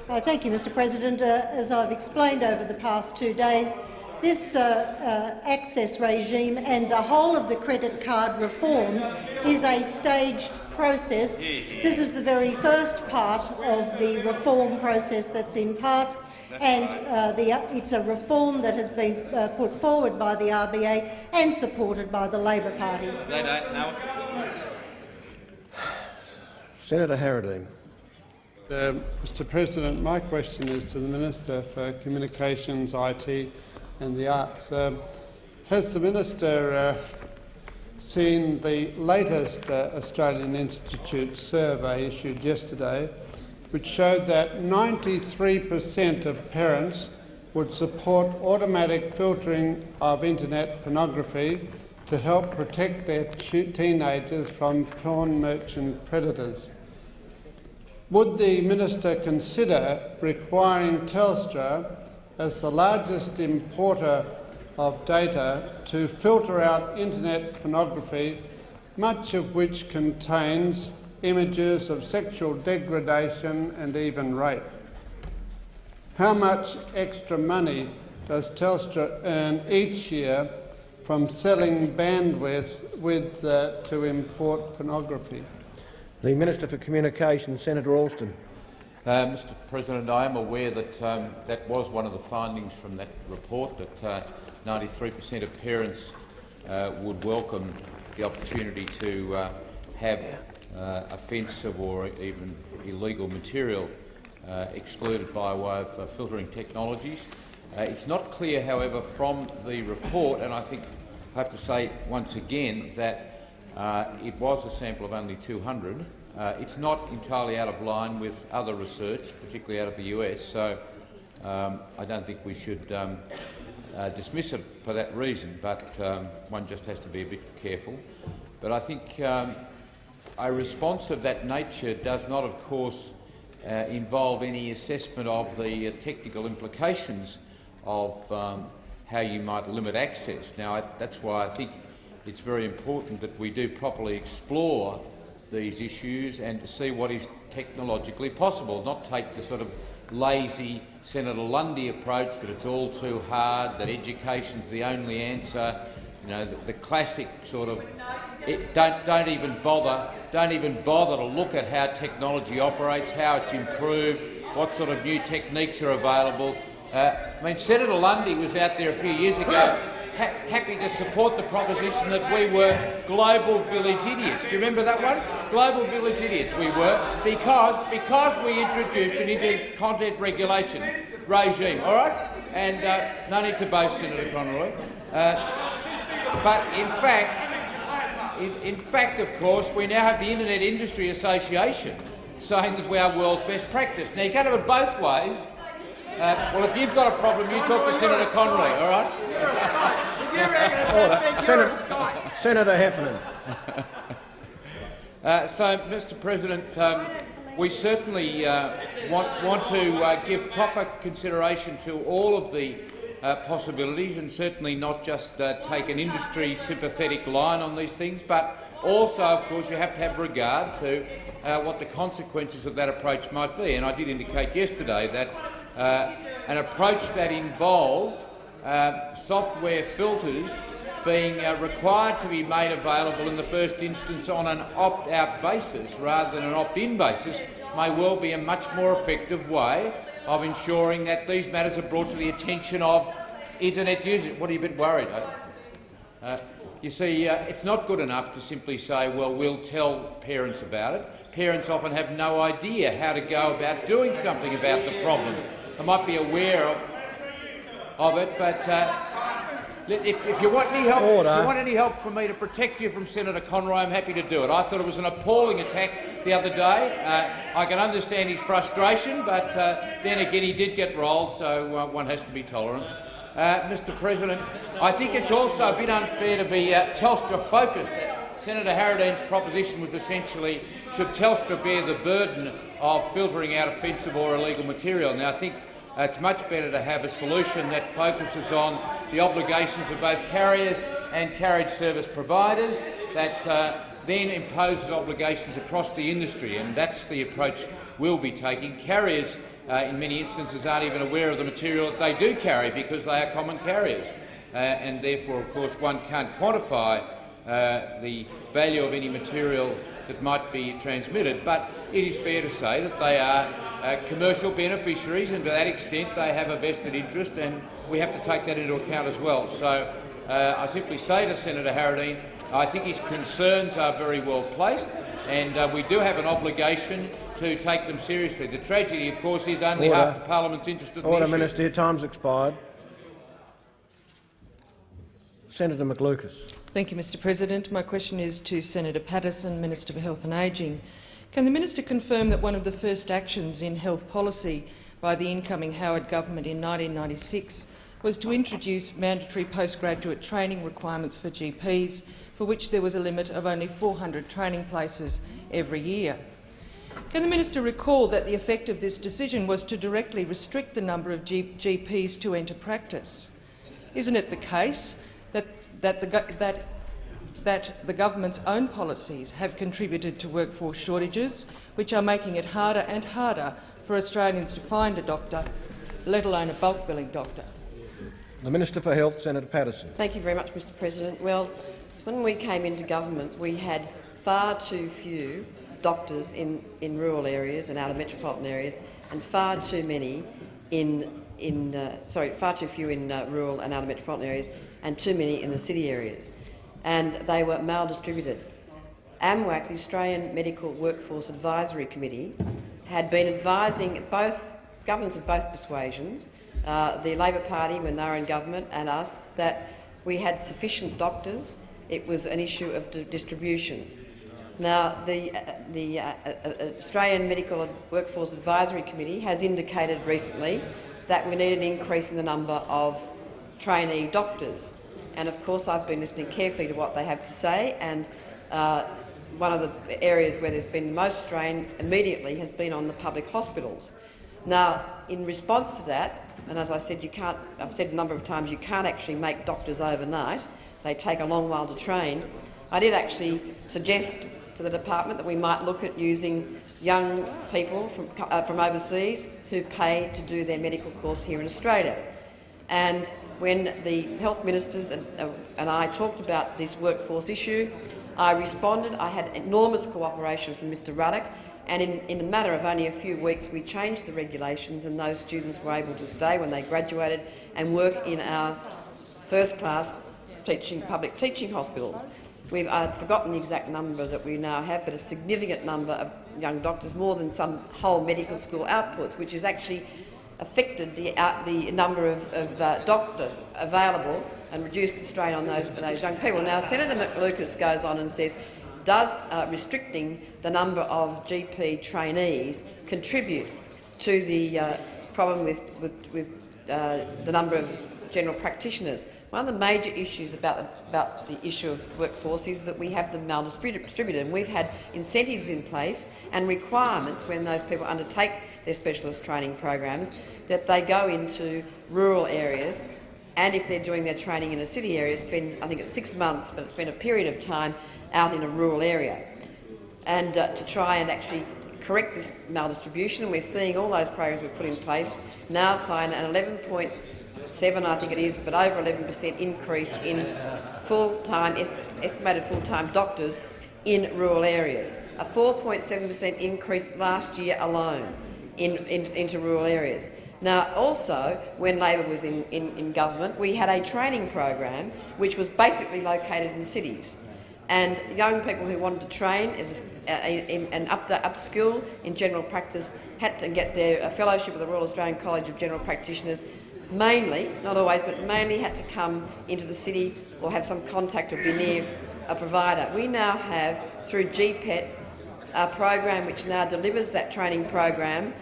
Uh, thank you, Mr President. Uh, as I've explained over the past two days, this uh, uh, access regime and the whole of the credit card reforms is a staged process. This is the very first part of the reform process that's in part, and uh, the, it's a reform that has been uh, put forward by the RBA and supported by the Labor Party. They don't know. Senator Harradine. Um, Mr President, my question is to the Minister for Communications, IT and the Arts. Um, has the Minister uh, seen the latest uh, Australian Institute survey issued yesterday, which showed that 93 per cent of parents would support automatic filtering of internet pornography to help protect their teenagers from porn merchant predators? Would the minister consider requiring Telstra, as the largest importer of data, to filter out internet pornography, much of which contains images of sexual degradation and even rape? How much extra money does Telstra earn each year from selling bandwidth with, uh, to import pornography? The Minister for Communications, Senator Alston. Uh, Mr President, I am aware that um, that was one of the findings from that report, that 93% of parents uh, would welcome the opportunity to uh, have uh, offensive or even illegal material uh, excluded by way of uh, filtering technologies. it's not clear, however, from the report, and I think I have to say once again that uh, it was a sample of only 200. Uh, it's not entirely out of line with other research, particularly out of the US, so um, I don't think we should um, uh, dismiss it for that reason, but um, one just has to be a bit careful. But I think um, a response of that nature does not, of course, uh, involve any assessment of the uh, technical implications of um, how you might limit access. Now, I, that's why I think it's very important that we do properly explore these issues and to see what is technologically possible, not take the sort of lazy Senator Lundy approach that it's all too hard, that education's the only answer, you know, the, the classic sort of it, don't, don't even bother don't even bother to look at how technology operates, how it's improved, what sort of new techniques are available. Uh, I mean, Senator Lundy was out there a few years ago ha happy to support the proposition that we were global village idiots. Do you remember that one? Global village idiots we were because, because we introduced an internet content regulation regime, all right? And uh, no need to boast, Senator Conroy. Uh, but in fact, in, in fact, of course, we now have the Internet Industry Association saying that we are world's best practice. Now, you can't have it both ways. Uh, well, if you've got a problem, you talk to Senator Conroy, all right? Order. Senator, Senator Heffernan. Uh, so, Mr President, um, we certainly uh, want, want to uh, give proper consideration to all of the uh, possibilities and certainly not just uh, take an industry sympathetic line on these things, but also, of course, you have to have regard to uh, what the consequences of that approach might be. And I did indicate yesterday that an approach that involved uh, software filters being uh, required to be made available in the first instance on an opt-out basis rather than an opt-in basis may well be a much more effective way of ensuring that these matters are brought to the attention of internet users. What are you a bit worried? Eh? Uh, you see, uh, it's not good enough to simply say, well, we'll tell parents about it. Parents often have no idea how to go about doing something about the problem. They might be aware of, of it, but uh, if, if, you want any help, if you want any help from me to protect you from Senator Conroy, I'm happy to do it. I thought it was an appalling attack the other day. Uh, I can understand his frustration, but uh, then again, he did get rolled, so uh, one has to be tolerant. Uh, Mr President, I think it's also a bit unfair to be uh, Telstra-focused. Senator Harradine's proposition was essentially, should Telstra bear the burden of filtering out offensive or illegal material? Now, I think it's much better to have a solution that focuses on the obligations of both carriers and carriage service providers that uh, then imposes obligations across the industry, and that's the approach we'll be taking. Carriers, uh, in many instances, aren't even aware of the material that they do carry because they are common carriers, uh, and therefore, of course, one can't quantify uh, the value of any material that might be transmitted, but it is fair to say that they are uh, commercial beneficiaries, and to that extent they have a vested interest, and we have to take that into account as well. So uh, I simply say to Senator Harradine, I think his concerns are very well placed, and uh, we do have an obligation to take them seriously. The tragedy, of course, is only Order. half the parliament's interested Order, in the issue. Minister. Your time's expired. Senator McLucas. Thank you, Mr President. My question is to Senator Patterson, Minister for Health and Ageing. Can the minister confirm that one of the first actions in health policy by the incoming Howard government in 1996 was to introduce mandatory postgraduate training requirements for GPs, for which there was a limit of only 400 training places every year? Can the minister recall that the effect of this decision was to directly restrict the number of G GPs to enter practice? Isn't it the case that, that, the, that, that the government's own policies have contributed to workforce shortages, which are making it harder and harder for Australians to find a doctor, let alone a bulk billing doctor? The Minister for Health, Senator Patterson. Thank you very much, Mr President. Well, when we came into government, we had far too few doctors in, in rural areas and out of metropolitan areas, and far too many in, in uh, sorry, far too few in uh, rural and out of metropolitan areas, and too many in the city areas, and they were maldistributed. AMWAC, the Australian Medical Workforce Advisory Committee, had been advising both governments of both persuasions, uh, the Labor Party when they were in government and us, that we had sufficient doctors. It was an issue of di distribution. Now, the, uh, the uh, uh, Australian Medical Workforce Advisory Committee has indicated recently that we need an increase in the number of trainee doctors. And of course, I've been listening carefully to what they have to say, and uh, one of the areas where there's been the most strain immediately has been on the public hospitals. Now, in response to that, and as I said, you can't, I've said a number of times, you can't actually make doctors overnight. They take a long while to train. I did actually suggest to the department that we might look at using young people from, uh, from overseas who pay to do their medical course here in Australia. And when the health ministers and, uh, and I talked about this workforce issue, I responded. I had enormous cooperation from Mr Ruddock, and in, in a matter of only a few weeks we changed the regulations and those students were able to stay when they graduated and work in our first-class teaching, public teaching hospitals. We've uh, forgotten the exact number that we now have, but a significant number of young doctors, more than some whole medical school outputs, which is actually affected the, uh, the number of, of uh, doctors available and reduced the strain on those, those young people. Now, Senator McLucas goes on and says, does uh, restricting the number of GP trainees contribute to the uh, problem with, with, with uh, the number of general practitioners. One of the major issues about the, about the issue of workforce is that we have them maldistributed, and we've had incentives in place and requirements when those people undertake their specialist training programs that they go into rural areas and if they're doing their training in a city area, spend, I think it's six months, but it's been a period of time out in a rural area. And uh, to try and actually correct this maldistribution, we're seeing all those programs we've put in place now find an 11.7, I think it is, but over 11 per cent increase in full-time est estimated full-time doctors in rural areas. A 4.7 per cent increase last year alone in, in, into rural areas. Now, also, when Labor was in, in, in, government, we had a training program which was basically located in the cities. And young people who wanted to train as an upskill in general practice had to get their fellowship with the Royal Australian College of General Practitioners mainly, not always, but mainly had to come into the city or have some contact or be near a provider. We now have, through GPET, a program which now delivers that training program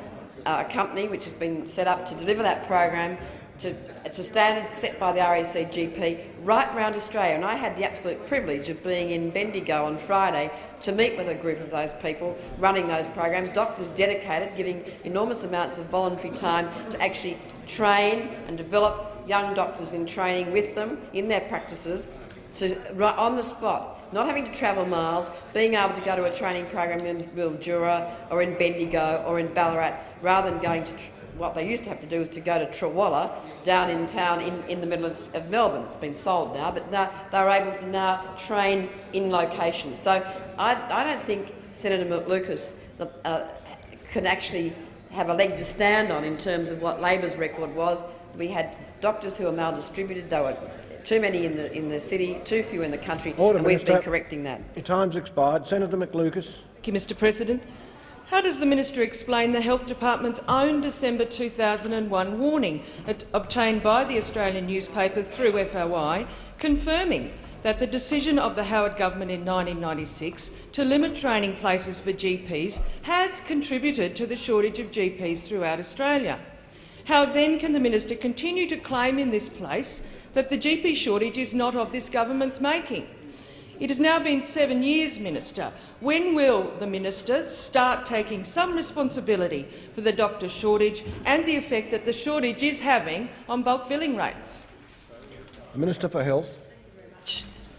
uh, a company which has been set up to deliver that program to, to standards set by the RACGP right around Australia. And I had the absolute privilege of being in Bendigo on Friday to meet with a group of those people running those programs, doctors dedicated, giving enormous amounts of voluntary time to actually train and develop young doctors in training with them in their practices to, right on the spot not having to travel miles, being able to go to a training program in Mildura or in Bendigo or in Ballarat, rather than going to what they used to have to do was to go to Trawalla down in town in, in the middle of, of Melbourne. It's been sold now, but now they're able to now train in location. So I, I don't think Senator Lucas uh, can actually have a leg to stand on in terms of what Labor's record was. We had doctors who were maldistributed. They were too many in the in the city, too few in the country, Order, and we've Minister. been correcting that. Your time's expired. Senator McLucas. Thank you, Mr President. How does the minister explain the Health Department's own December 2001 warning obtained by the Australian newspaper through FOI, confirming that the decision of the Howard government in 1996 to limit training places for GPs has contributed to the shortage of GPs throughout Australia? How then can the minister continue to claim in this place that the GP shortage is not of this government's making. It has now been seven years, Minister. When will the minister start taking some responsibility for the doctor shortage and the effect that the shortage is having on bulk billing rates? The Minister for Health.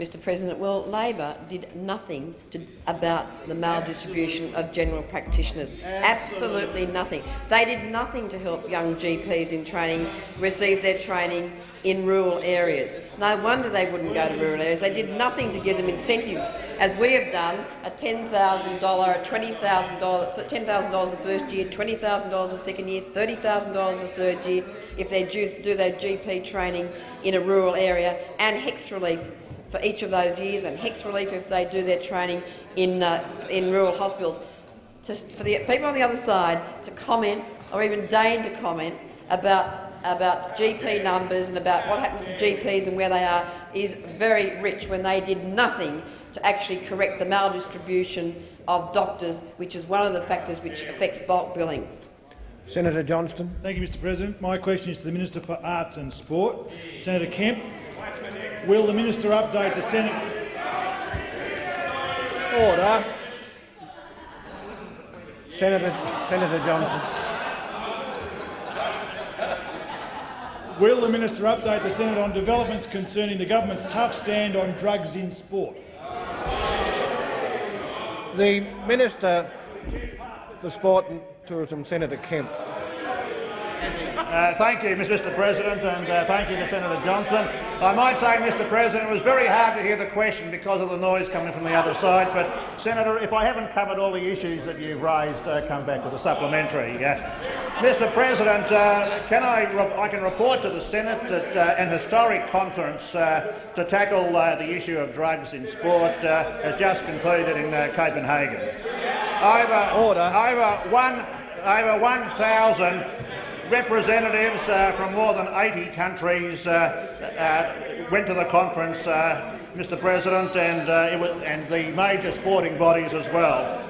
Mr President, well, Labor did nothing to, about the maldistribution of general practitioners. Absolutely nothing. They did nothing to help young GPs in training receive their training in rural areas. No wonder they wouldn't go to rural areas. They did nothing to give them incentives, as we have done, a $10,000, a $20,000, $10,000 the first year, $20,000 the second year, $30,000 the third year, if they do, do their GP training in a rural area, and HECS relief for each of those years, and HECS relief if they do their training in, uh, in rural hospitals. To, for the people on the other side to comment, or even deign to comment, about about GP numbers and about what happens to GPs and where they are is very rich when they did nothing to actually correct the maldistribution of doctors, which is one of the factors which affects bulk billing. Senator Johnston. Thank you, Mr President. My question is to the Minister for Arts and Sport. Senator Kemp, will the minister update the Senate... Order. Senator, Senator Johnston. Will the minister update the Senate on developments concerning the government's tough stand on drugs in sport? The Minister for Sport and Tourism, Senator Kemp. Uh, thank you, Mr President, and uh, thank you to Senator Johnston. I might say, Mr President, it was very hard to hear the question because of the noise coming from the other side, but, Senator, if I haven't covered all the issues that you've raised, uh, come back with a supplementary. Mr President, uh, can I, I can report to the Senate that uh, an historic conference uh, to tackle the issue of drugs in sport has just concluded in Copenhagen. Over, Order. over one over 1,000 representatives uh, from more than 80 countries uh, uh, went to the conference, Mr President, and, was, and the major sporting bodies as well.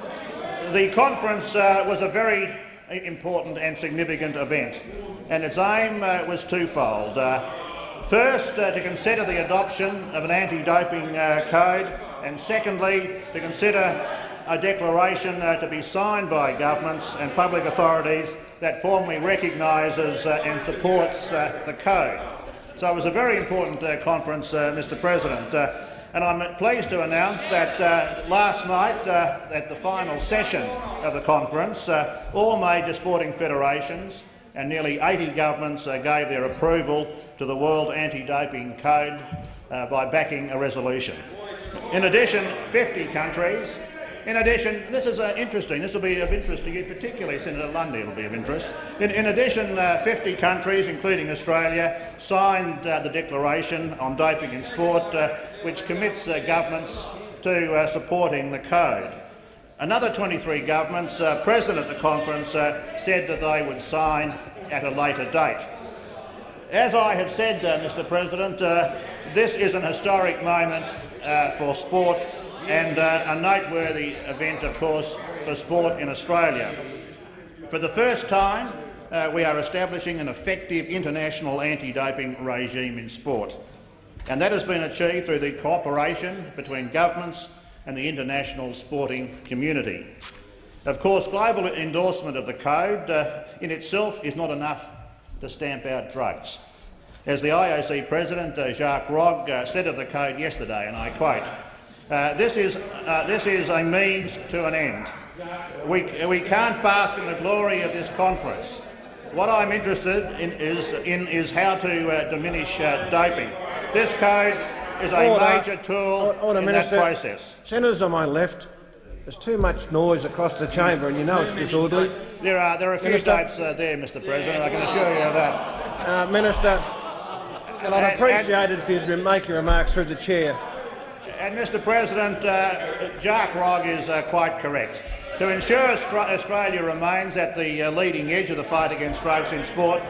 The conference was a very important and significant event, and its aim was twofold. First, uh, to consider the adoption of an anti-doping uh, code, and secondly, to consider a declaration uh, to be signed by governments and public authorities that formally recognises uh, and supports the code. So it was a very important conference, Mr President. And I'm pleased to announce that uh, last night, uh, at the final session of the conference, uh, all major sporting federations and nearly 80 governments uh, gave their approval to the World Anti-Doping Code uh, by backing a resolution. In addition, 50 countries in addition, this is uh, interesting. This will be of interest to you, particularly Senator Lundy. It'll be of interest. In, in addition, uh, 50 countries, including Australia, signed uh, the declaration on doping in sport, uh, which commits uh, governments to uh, supporting the code. Another 23 governments present at the conference said that they would sign at a later date. As I have said, Mr President, this is an historic moment for sport and uh, a noteworthy event, of course, for sport in Australia. For the first time, uh, we are establishing an effective international anti-doping regime in sport, and that has been achieved through the cooperation between governments and the international sporting community. Of course, global endorsement of the code uh, in itself is not enough to stamp out drugs. As the IOC President, uh, Jacques Rogge, uh, said of the code yesterday, and I quote, uh, this, is, uh, this is a means to an end. We, we can't bask in the glory of this conference. What I'm interested in is, in, is how to uh, diminish uh, doping. This code is a Order. major tool Order, in Minister. that process. Senators on my left, there's too much noise across the chamber and you know it's disorderly. There are, there are a few Minister. dopes uh, there, Mr President, I can assure you of that. Uh, Minister, well, I'd appreciate it if you'd make your remarks through the chair. And, Mr President, uh, Jacques Rogge is uh, quite correct. To ensure Australia remains at the uh, leading edge of the fight against drugs in sport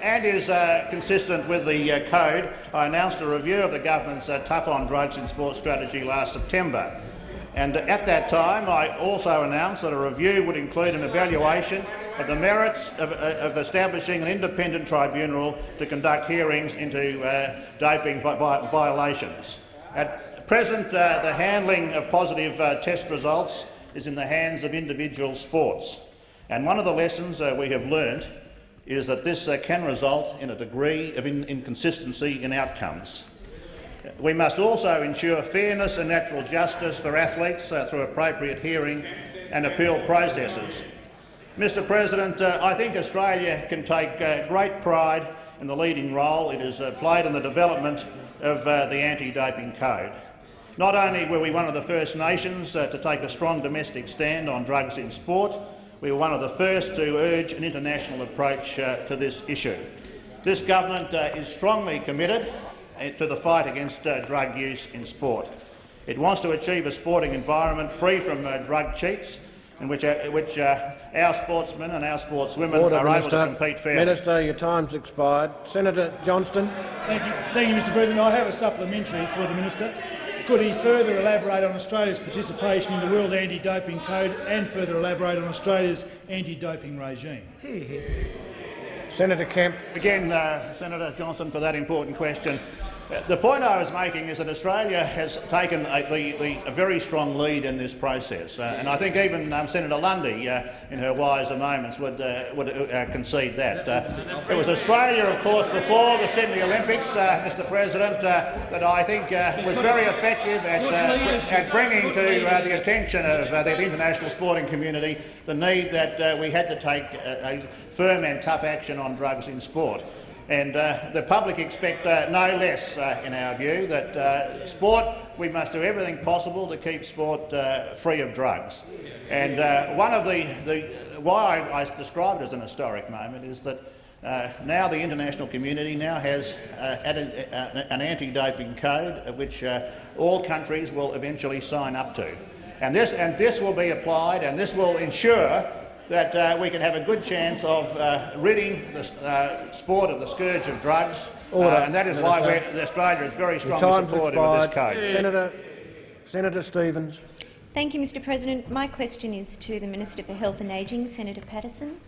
and is uh, consistent with the uh, code, I announced a review of the government's uh, Tough on Drugs in Sport strategy last September. And at that time, I also announced that a review would include an evaluation of the merits of, of establishing an independent tribunal to conduct hearings into doping vi vi violations. At present, uh, the handling of positive uh, test results is in the hands of individual sports. And one of the lessons uh, we have learnt is that this uh, can result in a degree of in inconsistency in outcomes. We must also ensure fairness and natural justice for athletes uh, through appropriate hearing and appeal processes. Mr President, uh, I think Australia can take great pride in the leading role it has played in the development of the anti-doping code. Not only were we one of the first nations uh, to take a strong domestic stand on drugs in sport, we were one of the first to urge an international approach uh, to this issue. This government uh, is strongly committed uh, to the fight against uh, drug use in sport. It wants to achieve a sporting environment free from uh, drug cheats in which, which our sportsmen and our sportswomen Order, are Minister. able to compete fairly. Minister, your time's expired. Senator Johnston. Thank you, Thank you Mr President. I have a supplementary for the minister. Could he further elaborate on Australia's participation in the World Anti-Doping Code and further elaborate on Australia's anti-doping regime? Senator Kemp. Again, uh, Senator Johnston, for that important question. The point I was making is that Australia has taken a, the, the, a very strong lead in this process, uh, and I think even um, Senator Lundy, uh, in her wiser moments, would, uh, would uh, concede that. Uh, it was Australia, of course, before the Sydney Olympics, uh, Mr President, that I think was very effective at, at bringing to the attention of the international sporting community the need that we had to take a, a firm and tough action on drugs in sport. And uh, the public expect uh, no less, uh, in our view, that uh, sport, we must do everything possible to keep sport uh, free of drugs. And uh, one of the, the why I, describe it as an historic moment is that now the international community now has added an anti-doping code which all countries will eventually sign up to. And this, and this will be applied and this will ensure that uh, we can have a good chance of uh, ridding the uh, sport of the scourge of drugs, uh, and that is why Australia is very strongly supportive of this code. Senator, Senator Stephens. Thank you, Mr President. My question is to the Minister for Health and Ageing, Senator Patterson.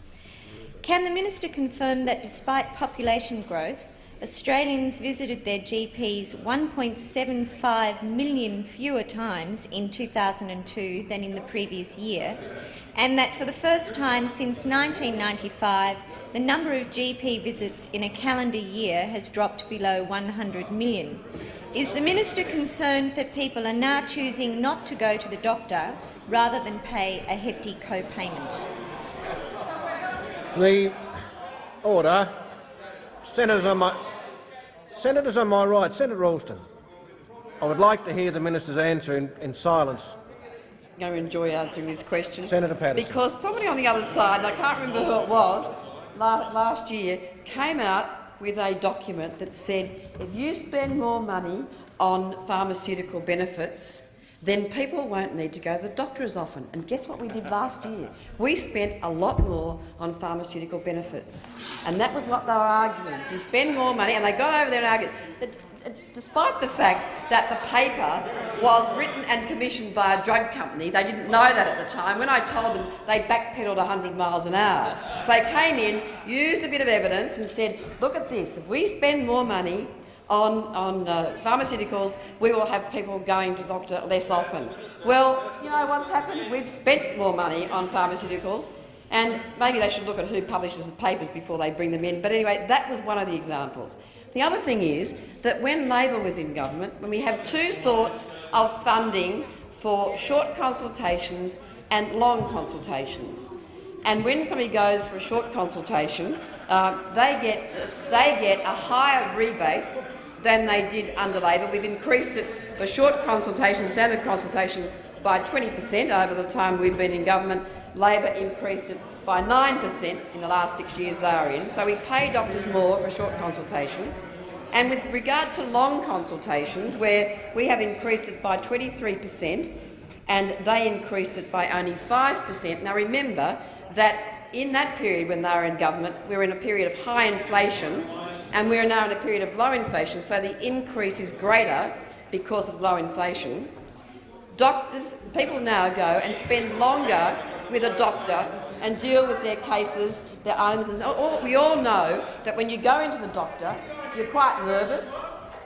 Can the minister confirm that despite population growth, Australians visited their GPs 1.75 million fewer times in 2002 than in the previous year, and that for the first time since 1995 the number of GP visits in a calendar year has dropped below 100 million. Is the minister concerned that people are now choosing not to go to the doctor rather than pay a hefty co-payment? The order. Senators senators on my right, Senator Alston. I would like to hear the minister's answer in, in silence. I'm going to enjoy answering this question. Senator Patterson. Because somebody on the other side, and I can't remember who it was, la last year came out with a document that said if you spend more money on pharmaceutical benefits, then people won't need to go to the doctor as often. And guess what we did last year? We spent a lot more on pharmaceutical benefits. And that was what they were arguing. If you spend more money, and they got over there and argued uh, despite the fact that the paper was written and commissioned by a drug company, they didn't know that at the time. When I told them, they backpedaled 100 miles an hour. So they came in, used a bit of evidence and said, look at this, if we spend more money on, on uh, pharmaceuticals, we will have people going to the doctor less often. Well, you know what's happened? We've spent more money on pharmaceuticals, and maybe they should look at who publishes the papers before they bring them in. But anyway, that was one of the examples. The other thing is that when Labor was in government, when we have two sorts of funding for short consultations and long consultations, and when somebody goes for a short consultation, uh, they, get, they get a higher rebate than they did under Labor. We've increased it for short consultation, standard consultation, by 20 per cent over the time we've been in government. Labor increased it by 9 per cent in the last six years they are in. So we pay doctors more for short consultation. And with regard to long consultations, where we have increased it by 23 per cent, and they increased it by only 5 per cent. Now remember that in that period when they were in government, we were in a period of high inflation, and we are now in a period of low inflation, so the increase is greater because of low inflation. Doctors, people now go and spend longer with a doctor and deal with their cases, their items. And all, we all know that when you go into the doctor, you're quite nervous,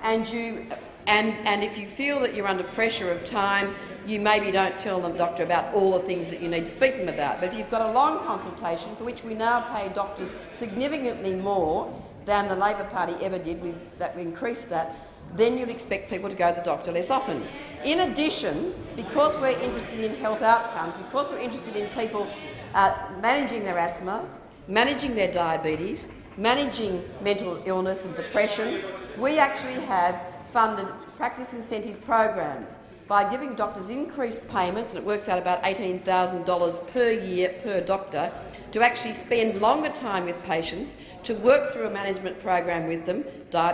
and you and and if you feel that you're under pressure of time, you maybe don't tell the doctor about all the things that you need to speak to them about. But if you've got a long consultation, for which we now pay doctors significantly more than the Labor Party ever did, we've, that we increased that, then you'd expect people to go to the doctor less often. In addition, because we're interested in health outcomes, because we're interested in people uh, managing their asthma, managing their diabetes, managing mental illness and depression, we actually have funded practice incentive programs by giving doctors increased payments, and it works out about $18,000 per year per doctor, to actually spend longer time with patients, to work through a management program with them,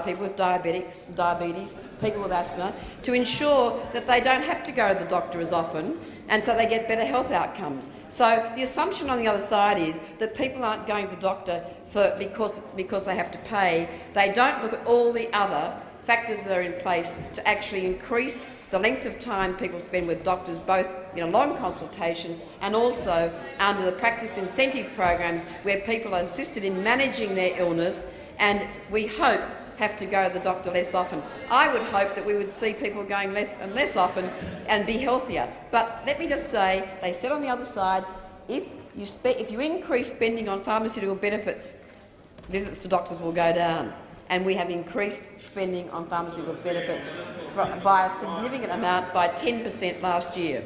people with diabetics, diabetes, people with asthma, to ensure that they don't have to go to the doctor as often and so they get better health outcomes. So the assumption on the other side is that people aren't going to the doctor for, because, because they have to pay. They don't look at all the other factors that are in place to actually increase the length of time people spend with doctors, both in a long consultation and also under the practice incentive programs where people are assisted in managing their illness and we hope have to go to the doctor less often. I would hope that we would see people going less and less often and be healthier. But let me just say, they said on the other side, if you, if you increase spending on pharmaceutical benefits, visits to doctors will go down and we have increased spending on pharmaceutical benefits by a significant amount, by 10 per cent last year.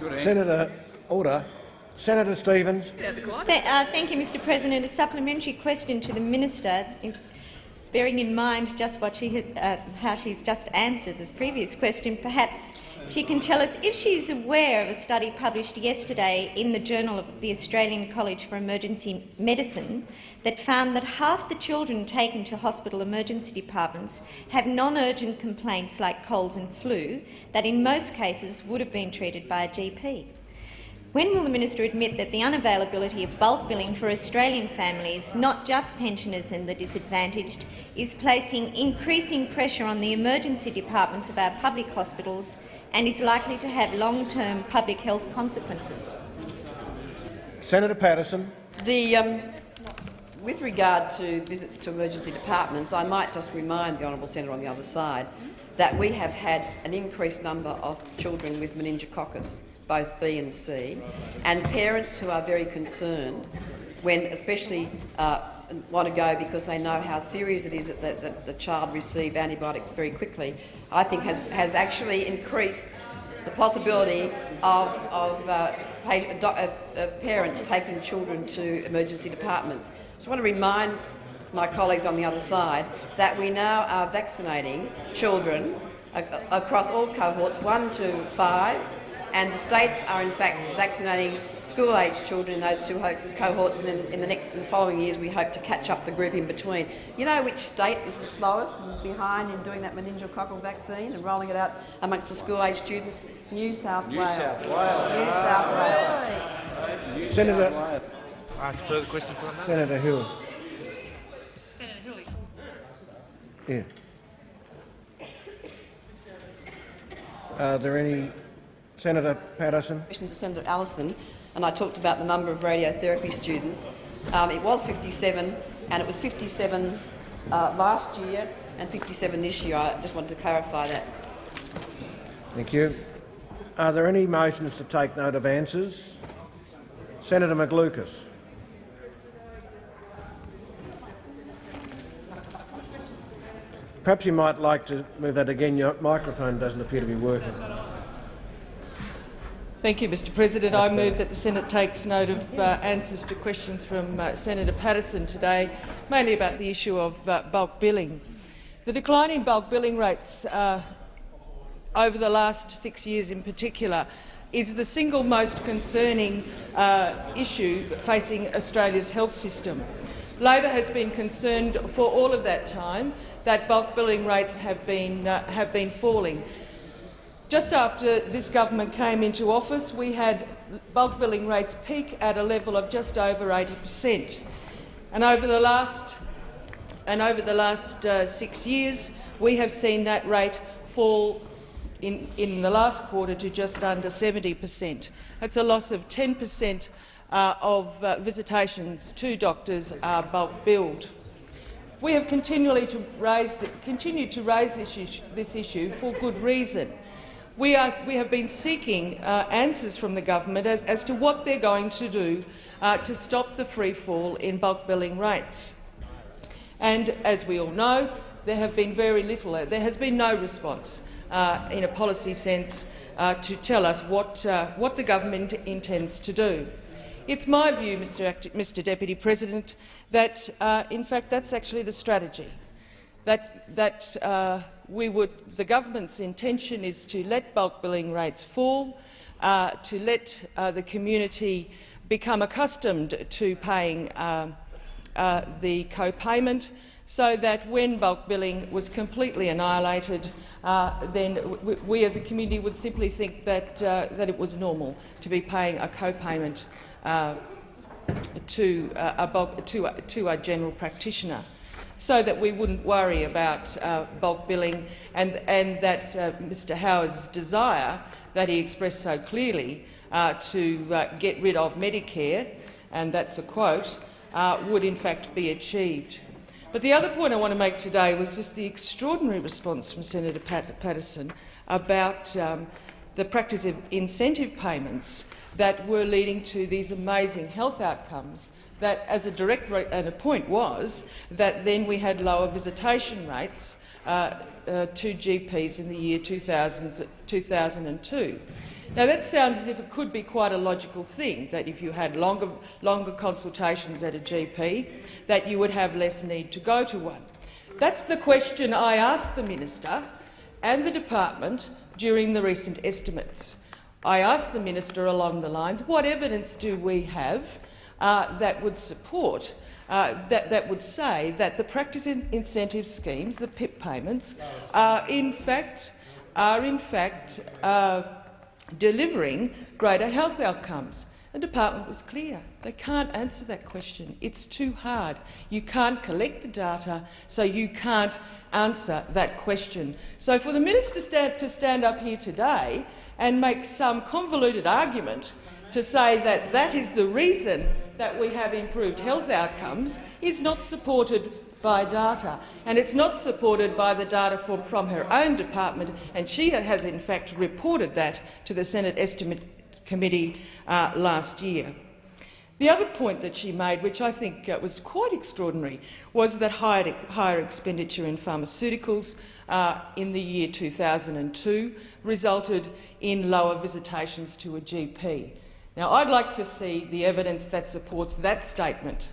Senator, order. Senator Stephens. Th uh, thank you, Mr President. A supplementary question to the minister, in, bearing in mind just what she had, uh, how she's just answered the previous question. Perhaps she can tell us if she is aware of a study published yesterday in the Journal of the Australian College for Emergency Medicine that found that half the children taken to hospital emergency departments have non-urgent complaints like colds and flu that in most cases would have been treated by a GP. When will the minister admit that the unavailability of bulk billing for Australian families, not just pensioners and the disadvantaged, is placing increasing pressure on the emergency departments of our public hospitals and is likely to have long-term public health consequences? Senator Patterson. The, um, with regard to visits to emergency departments, I might just remind the honourable senator on the other side that we have had an increased number of children with meningococcus, both B and C, and parents who are very concerned when especially uh, want to go because they know how serious it is that the, that the child receive antibiotics very quickly, I think has, has actually increased the possibility of, of, uh, of, parents taking children to emergency departments. So I want to remind my colleagues on the other side that we now are vaccinating children across all cohorts, 1 to 5, and the states are in fact vaccinating school-aged children in those two cohorts, and then in the next, in the following years, we hope to catch up the group in between. You know which state is the slowest and behind in doing that meningococcal vaccine and rolling it out amongst the school-aged students? New South New Wales. South Wales. New. South Wales. Senator, Ask further questions on that? Senator Hill. Senator Hilly. Yeah. Are there any Senator Patterson. Question to Senator Allison, and I talked about the number of radiotherapy students. Um, it was 57, and it was 57 uh, last year and 57 this year. I just wanted to clarify that. Thank you. Are there any motions to take note of answers? Senator McLucas. Perhaps you might like to move that again. Your microphone doesn't appear to be working. Thank you, Mr President. I move that the Senate takes note of uh, answers to questions from uh, Senator Patterson today, mainly about the issue of uh, bulk billing. The decline in bulk billing rates uh, over the last six years in particular is the single most concerning uh, issue facing Australia's health system. Labor has been concerned for all of that time that bulk billing rates have been, uh, have been falling. Just after this government came into office, we had bulk billing rates peak at a level of just over 80 per cent. And over the last, and over the last uh, six years, we have seen that rate fall in, in the last quarter to just under 70 per cent. That's a loss of 10 per cent uh, of uh, visitations to doctors are bulk billed. We have continually to raise the, continued to raise this issue, this issue for good reason. We, are, we, have been seeking uh, answers from the government as, as, to what they're going to do uh, to stop the free fall in bulk billing rates. And as we all know, there have been very little, there has been no response uh, in a policy sense uh, to tell us what, uh, what the government intends to do. It's my view, Mr, Mr Deputy President, that uh, in fact that's actually the strategy. That, that would, the government's intention is to let bulk billing rates fall, uh, to let uh, the community become accustomed to paying uh, uh the co-payment so that when bulk billing was completely annihilated, uh, then we, as a community would simply think that, uh, that it was normal to be paying a co-payment to, a to, to a general practitioner so that we wouldn't worry about uh, bulk billing and, and that uh, Mr Howard's desire that he expressed so clearly uh, to uh, get rid of Medicare, and that's a quote, uh, would in fact be achieved. But the other point I want to make today was just the extraordinary response from Senator Pat Patterson about um, the practice of incentive payments that were leading to these amazing health outcomes that as a direct and a point was that then we had lower visitation rates uh, uh, to GPs in the year 2000, 2002. Now that sounds as if it could be quite a logical thing, that if you had longer, longer consultations at a GP, that you would have less need to go to one. That's the question I asked the minister and the department during the recent estimates. I asked the minister along the lines, what evidence do we have uh, that would support, uh, that, that would say that the practice in incentive schemes, the PIP payments, are in fact, are in fact uh, delivering greater health outcomes. The department was clear. They can't answer that question. It's too hard. You can't collect the data, so you can't answer that question. So for the minister to stand up here today and make some convoluted argument to say that that is the reason that we have improved health outcomes is not supported by data, and it's not supported by the data from, from her own department, and she has in fact reported that to the Senate Estimate Committee uh, last year. The other point that she made, which I think uh, was quite extraordinary, was that higher, higher expenditure in pharmaceuticals uh, in the year 2002 resulted in lower visitations to a GP. Now, I'd like to see the evidence that supports that statement.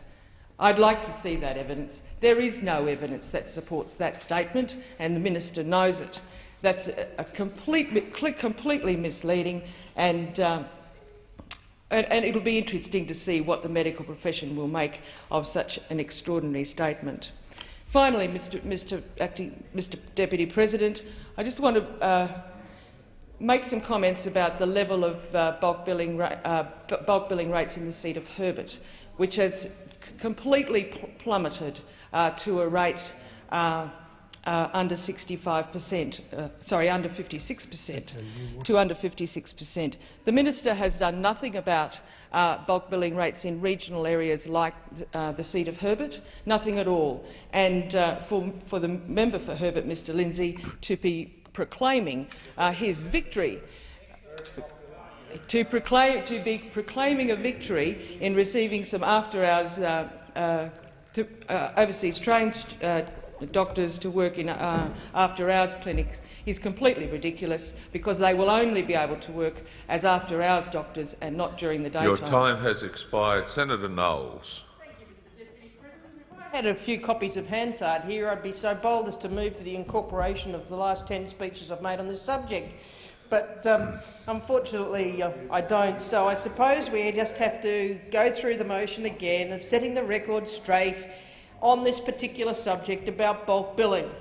I'd like to see that evidence. There is no evidence that supports that statement, and the minister knows it. That's a, complete, completely misleading and um, and, and it'll be interesting to see what the medical profession will make of such an extraordinary statement. Finally, Mr, Mr, Acting, Mr Deputy President, I just want to uh, make some comments about the level of uh, bulk, billing uh, bulk billing rates in the seat of Herbert, which has completely pl plummeted uh, to a rate uh, uh, under 65 per cent, uh, sorry, under 56 per cent, to under 56 per cent. The minister has done nothing about uh, bulk billing rates in regional areas like uh, the seat of Herbert, nothing at all. And uh, for, for the member for Herbert, Mr Lindsay, to be proclaiming uh, his victory to, proclaim, to be proclaiming a victory in receiving some after-hours uh, uh, uh, overseas trained doctors to work in uh, after-hours clinics is completely ridiculous because they will only be able to work as after-hours doctors and not during the daytime. Your time has expired. Senator Knowles. Had a few copies of Hansard here, I'd be so bold as to move for the incorporation of the last 10 speeches I've made on this subject. But um, unfortunately, uh, I don't. So I suppose we just have to go through the motion again of setting the record straight on this particular subject about bulk billing.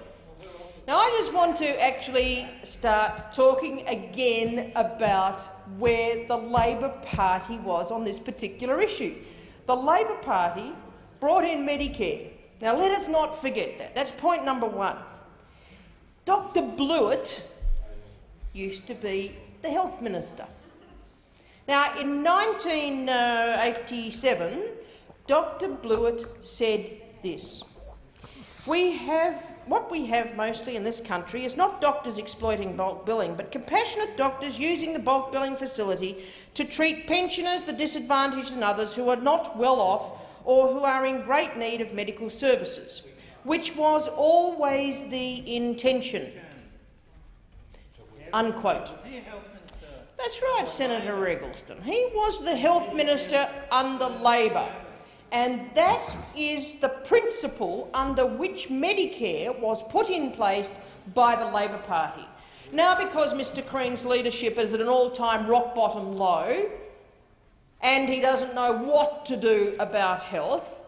Now, I just want to actually start talking again about where the Labor Party was on this particular issue. The Labor Party brought in Medicare. Now, let us not forget that. That's point number one. Dr Blewett used to be the health minister. Now, in 1987, Dr Blewett said this. We have, what we have mostly in this country is not doctors exploiting bulk billing, but compassionate doctors using the bulk billing facility to treat pensioners, the disadvantaged and others who are not well off or who are in great need of medical services, which was always the intention. Unquote. That's right, Senator Eggleston. He was the health minister under Labor. And that is the principle under which Medicare was put in place by the Labor Party. Now, because Mr Crean's leadership is at an all-time rock-bottom low and he doesn't know what to do about health,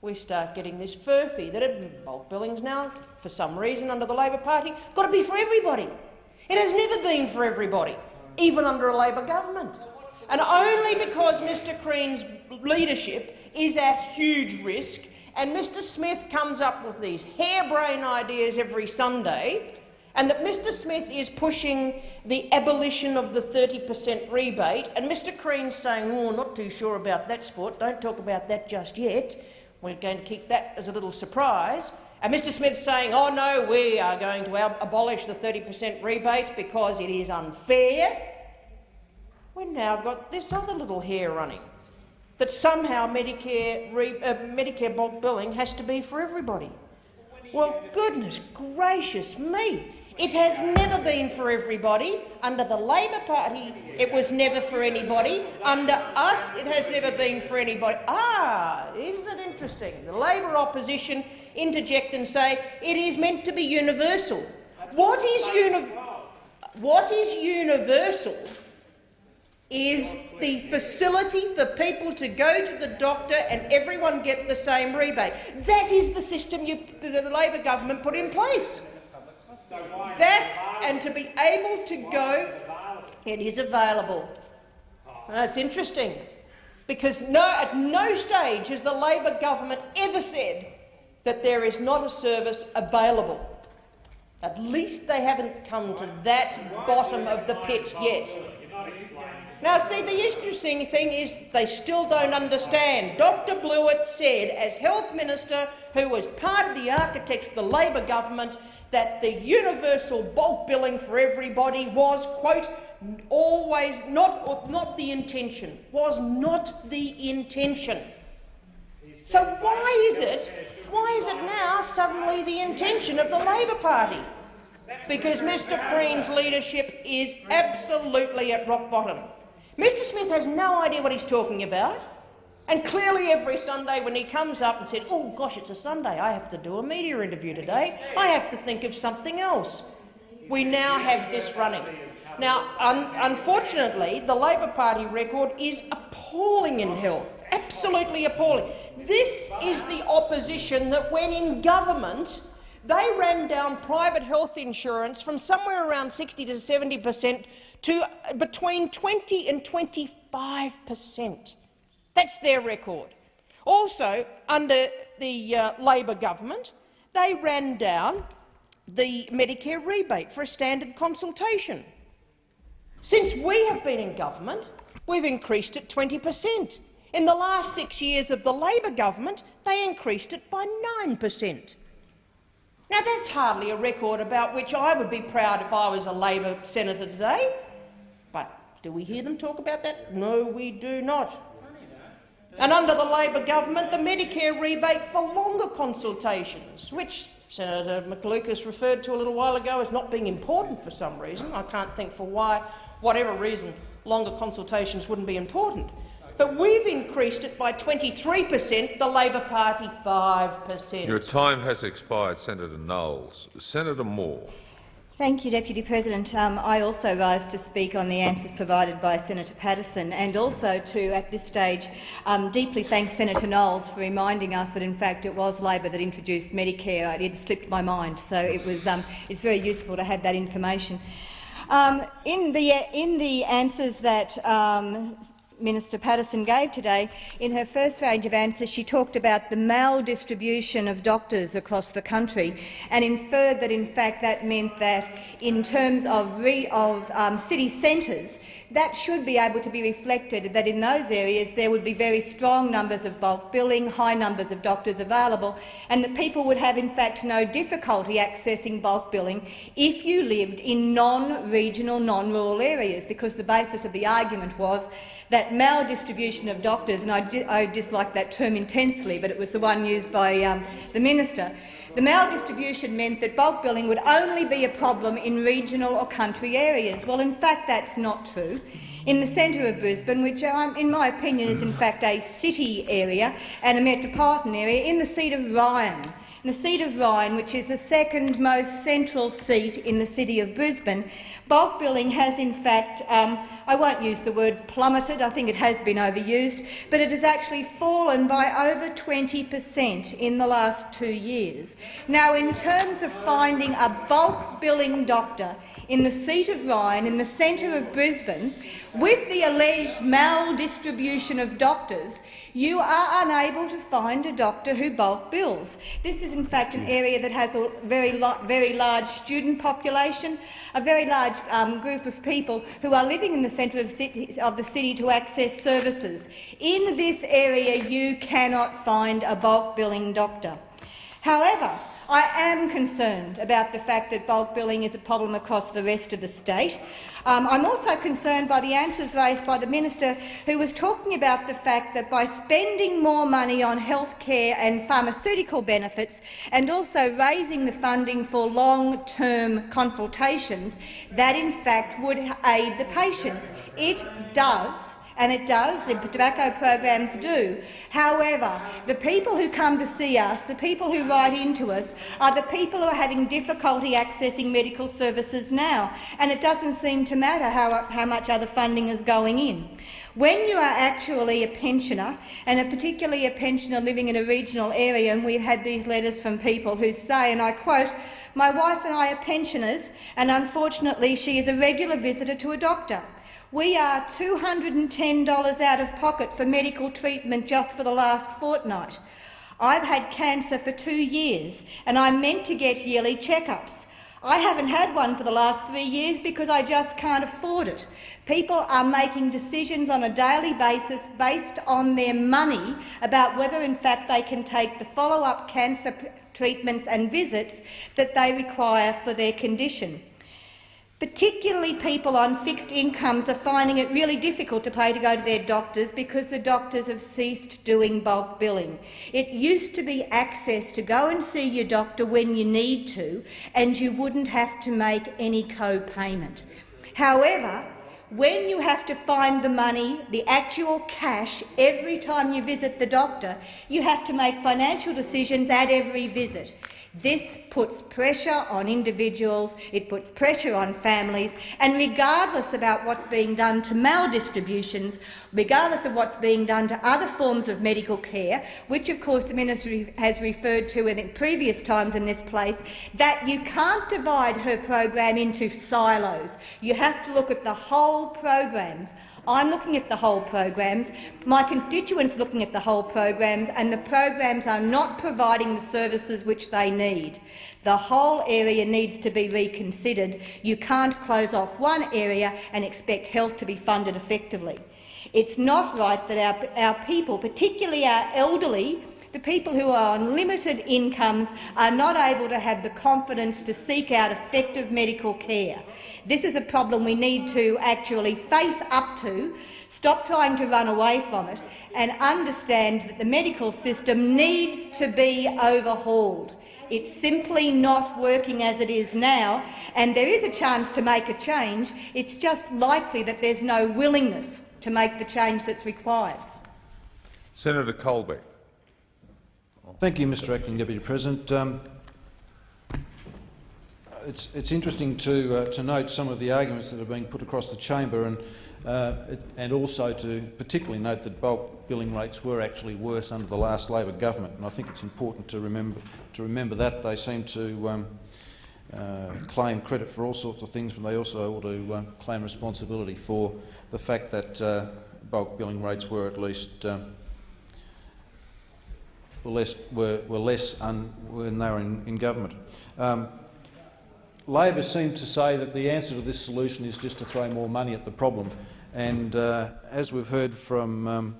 we start getting this furphy that bulk billings now, for some reason under the Labor Party, got to be for everybody. It has never been for everybody, even under a Labor government. And only because Mr Crean's leadership is at huge risk, and Mr Smith comes up with these harebrained ideas every Sunday, and that Mr Smith is pushing the abolition of the 30 per cent rebate, and Mr Crean's saying, oh, not too sure about that sport, don't talk about that just yet, we're going to keep that as a little surprise, and Mr Smith saying, oh no, we are going to abolish the 30 per cent rebate because it is unfair, we've now got this other little hare running that somehow Medicare, re, uh, Medicare bulk billing has to be for everybody. Well, goodness gracious me. It has never been for everybody. Under the Labor Party, it was never for anybody. Under us, it has never been for anybody. Ah, isn't it interesting? The Labor opposition interject and say it is meant to be universal. What is, uni what is universal is the facility for people to go to the doctor and everyone get the same rebate. That is the system you, the, Labor government put in place. That and to be able to go, it is available. That's interesting, because no, at no stage has the Labor government ever said that there is not a service available. At least they haven't come to that bottom of the pit yet. Now, see, the interesting thing is they still don't understand. Dr Blewett said, as Health Minister, who was part of the architect of the Labor government, that the universal bulk billing for everybody was, quote, always not, not the intention, was not the intention. So why is it, why is it now suddenly the intention of the Labor Party? Because Mr Crean's leadership is absolutely at rock bottom. Mr Smith has no idea what he's talking about. And clearly every Sunday when he comes up and said, oh gosh, it's a Sunday, I have to do a media interview today, I have to think of something else. We now have this running. Now, un unfortunately, the Labor Party record is appalling in health, absolutely appalling. This is the opposition that when in government they ran down private health insurance from somewhere around 60 to 70 per cent to between 20 and 25 per cent. That's their record. Also, under the uh, Labor government, they ran down the Medicare rebate for a standard consultation. Since we have been in government, we've increased it 20 per cent. In the last six years of the Labor government, they increased it by 9 per cent. Now, that's hardly a record about which I would be proud if I was a Labor senator today. But do we hear them talk about that? No, we do not. And under the Labor government, the Medicare rebate for longer consultations, which Senator McLucas referred to a little while ago as not being important for some reason. I can't think for why, whatever reason, longer consultations wouldn't be important. But we've increased it by 23 per cent, the Labor Party 5 per cent. Your time has expired, Senator Knowles. Senator Moore. Thank you, Deputy President. Um, I also rise to speak on the answers provided by Senator Patterson and also to, at this stage, um, deeply thank Senator Knowles for reminding us that, in fact, it was Labor that introduced Medicare. It had slipped my mind, so it was, um, it's very useful to have that information. Um, in, the, in the answers that um, Minister Patterson gave today, in her first range of answers she talked about the maldistribution of doctors across the country and inferred that in fact that meant that in terms of, of um, city centres that should be able to be reflected, that in those areas there would be very strong numbers of bulk billing, high numbers of doctors available, and that people would have in fact no difficulty accessing bulk billing if you lived in non-regional, non-rural areas, because the basis of the argument was that maldistribution of doctors, and I, di I dislike that term intensely, but it was the one used by um, the minister, the maldistribution meant that bulk billing would only be a problem in regional or country areas. Well, in fact, that's not true. In the centre of Brisbane, which um, in my opinion is in fact a city area and a metropolitan area, in the seat of Ryan, in the seat of Ryan, which is the second most central seat in the city of Brisbane, bulk billing has in fact um, I won't use the word plummeted, I think it has been overused, but it has actually fallen by over 20 per cent in the last two years. Now, in terms of finding a bulk billing doctor in the seat of Ryan, in the centre of Brisbane, with the alleged maldistribution of doctors, you are unable to find a doctor who bulk bills. This is in fact an area that has a very, very large student population, a very large um, group of people who are living in the centre of, of, the city to access services. In this area you cannot find a bulk billing doctor. However, I am concerned about the fact that bulk billing is a problem across the rest of the state. Um, I'm also concerned by the answers raised by the minister who was talking about the fact that by spending more money on health care and pharmaceutical benefits and also raising the funding for long-term consultations, that in fact would aid the patients. It does and it does, the tobacco programs do. However, the people who come to see us, the people who write into us, are the people who are having difficulty accessing medical services now, and it doesn't seem to matter how, how much other funding is going in. When you are actually a pensioner, and particularly a pensioner living in a regional area, and we've had these letters from people who say, and I quote, my wife and I are pensioners, and unfortunately she is a regular visitor to a doctor. We are $210 out of pocket for medical treatment just for the last fortnight. I've had cancer for two years and I'm meant to get yearly checkups. I haven't had one for the last three years because I just can't afford it. People are making decisions on a daily basis based on their money about whether in fact they can take the follow-up cancer treatments and visits that they require for their condition. Particularly people on fixed incomes are finding it really difficult to pay to go to their doctors because the doctors have ceased doing bulk billing. It used to be access to go and see your doctor when you need to and you wouldn't have to make any co-payment. However, when you have to find the money, the actual cash, every time you visit the doctor, you have to make financial decisions at every visit. This puts pressure on individuals, it puts pressure on families, and regardless about what's being done to maldistributions, regardless of what's being done to other forms of medical care, which of course the minister has referred to in previous times in this place, that you can't divide her program into silos. You have to look at the whole programs. I'm looking at the whole programs, my constituents looking at the whole programs, and the programs are not providing the services which they need. The whole area needs to be reconsidered. You can't close off one area and expect health to be funded effectively. It's not right that our, our people, particularly our elderly, the people who are on limited incomes are not able to have the confidence to seek out effective medical care. This is a problem we need to actually face up to, stop trying to run away from it and understand that the medical system needs to be overhauled. It's simply not working as it is now, and there is a chance to make a change. It's just likely that there's no willingness to make the change that's required. Senator Colbeck. Thank you, Mr Acting Deputy President. Um, it's, it's interesting to, uh, to note some of the arguments that are being put across the chamber and, uh, it, and also to particularly note that bulk billing rates were actually worse under the last Labor government. And I think it's important to remember, to remember that. They seem to um, uh, claim credit for all sorts of things, but they also ought to uh, claim responsibility for the fact that uh, bulk billing rates were at least um, were less, were, were less when they were in, in government. Um, Labor seem to say that the answer to this solution is just to throw more money at the problem. And uh, as we've heard from um,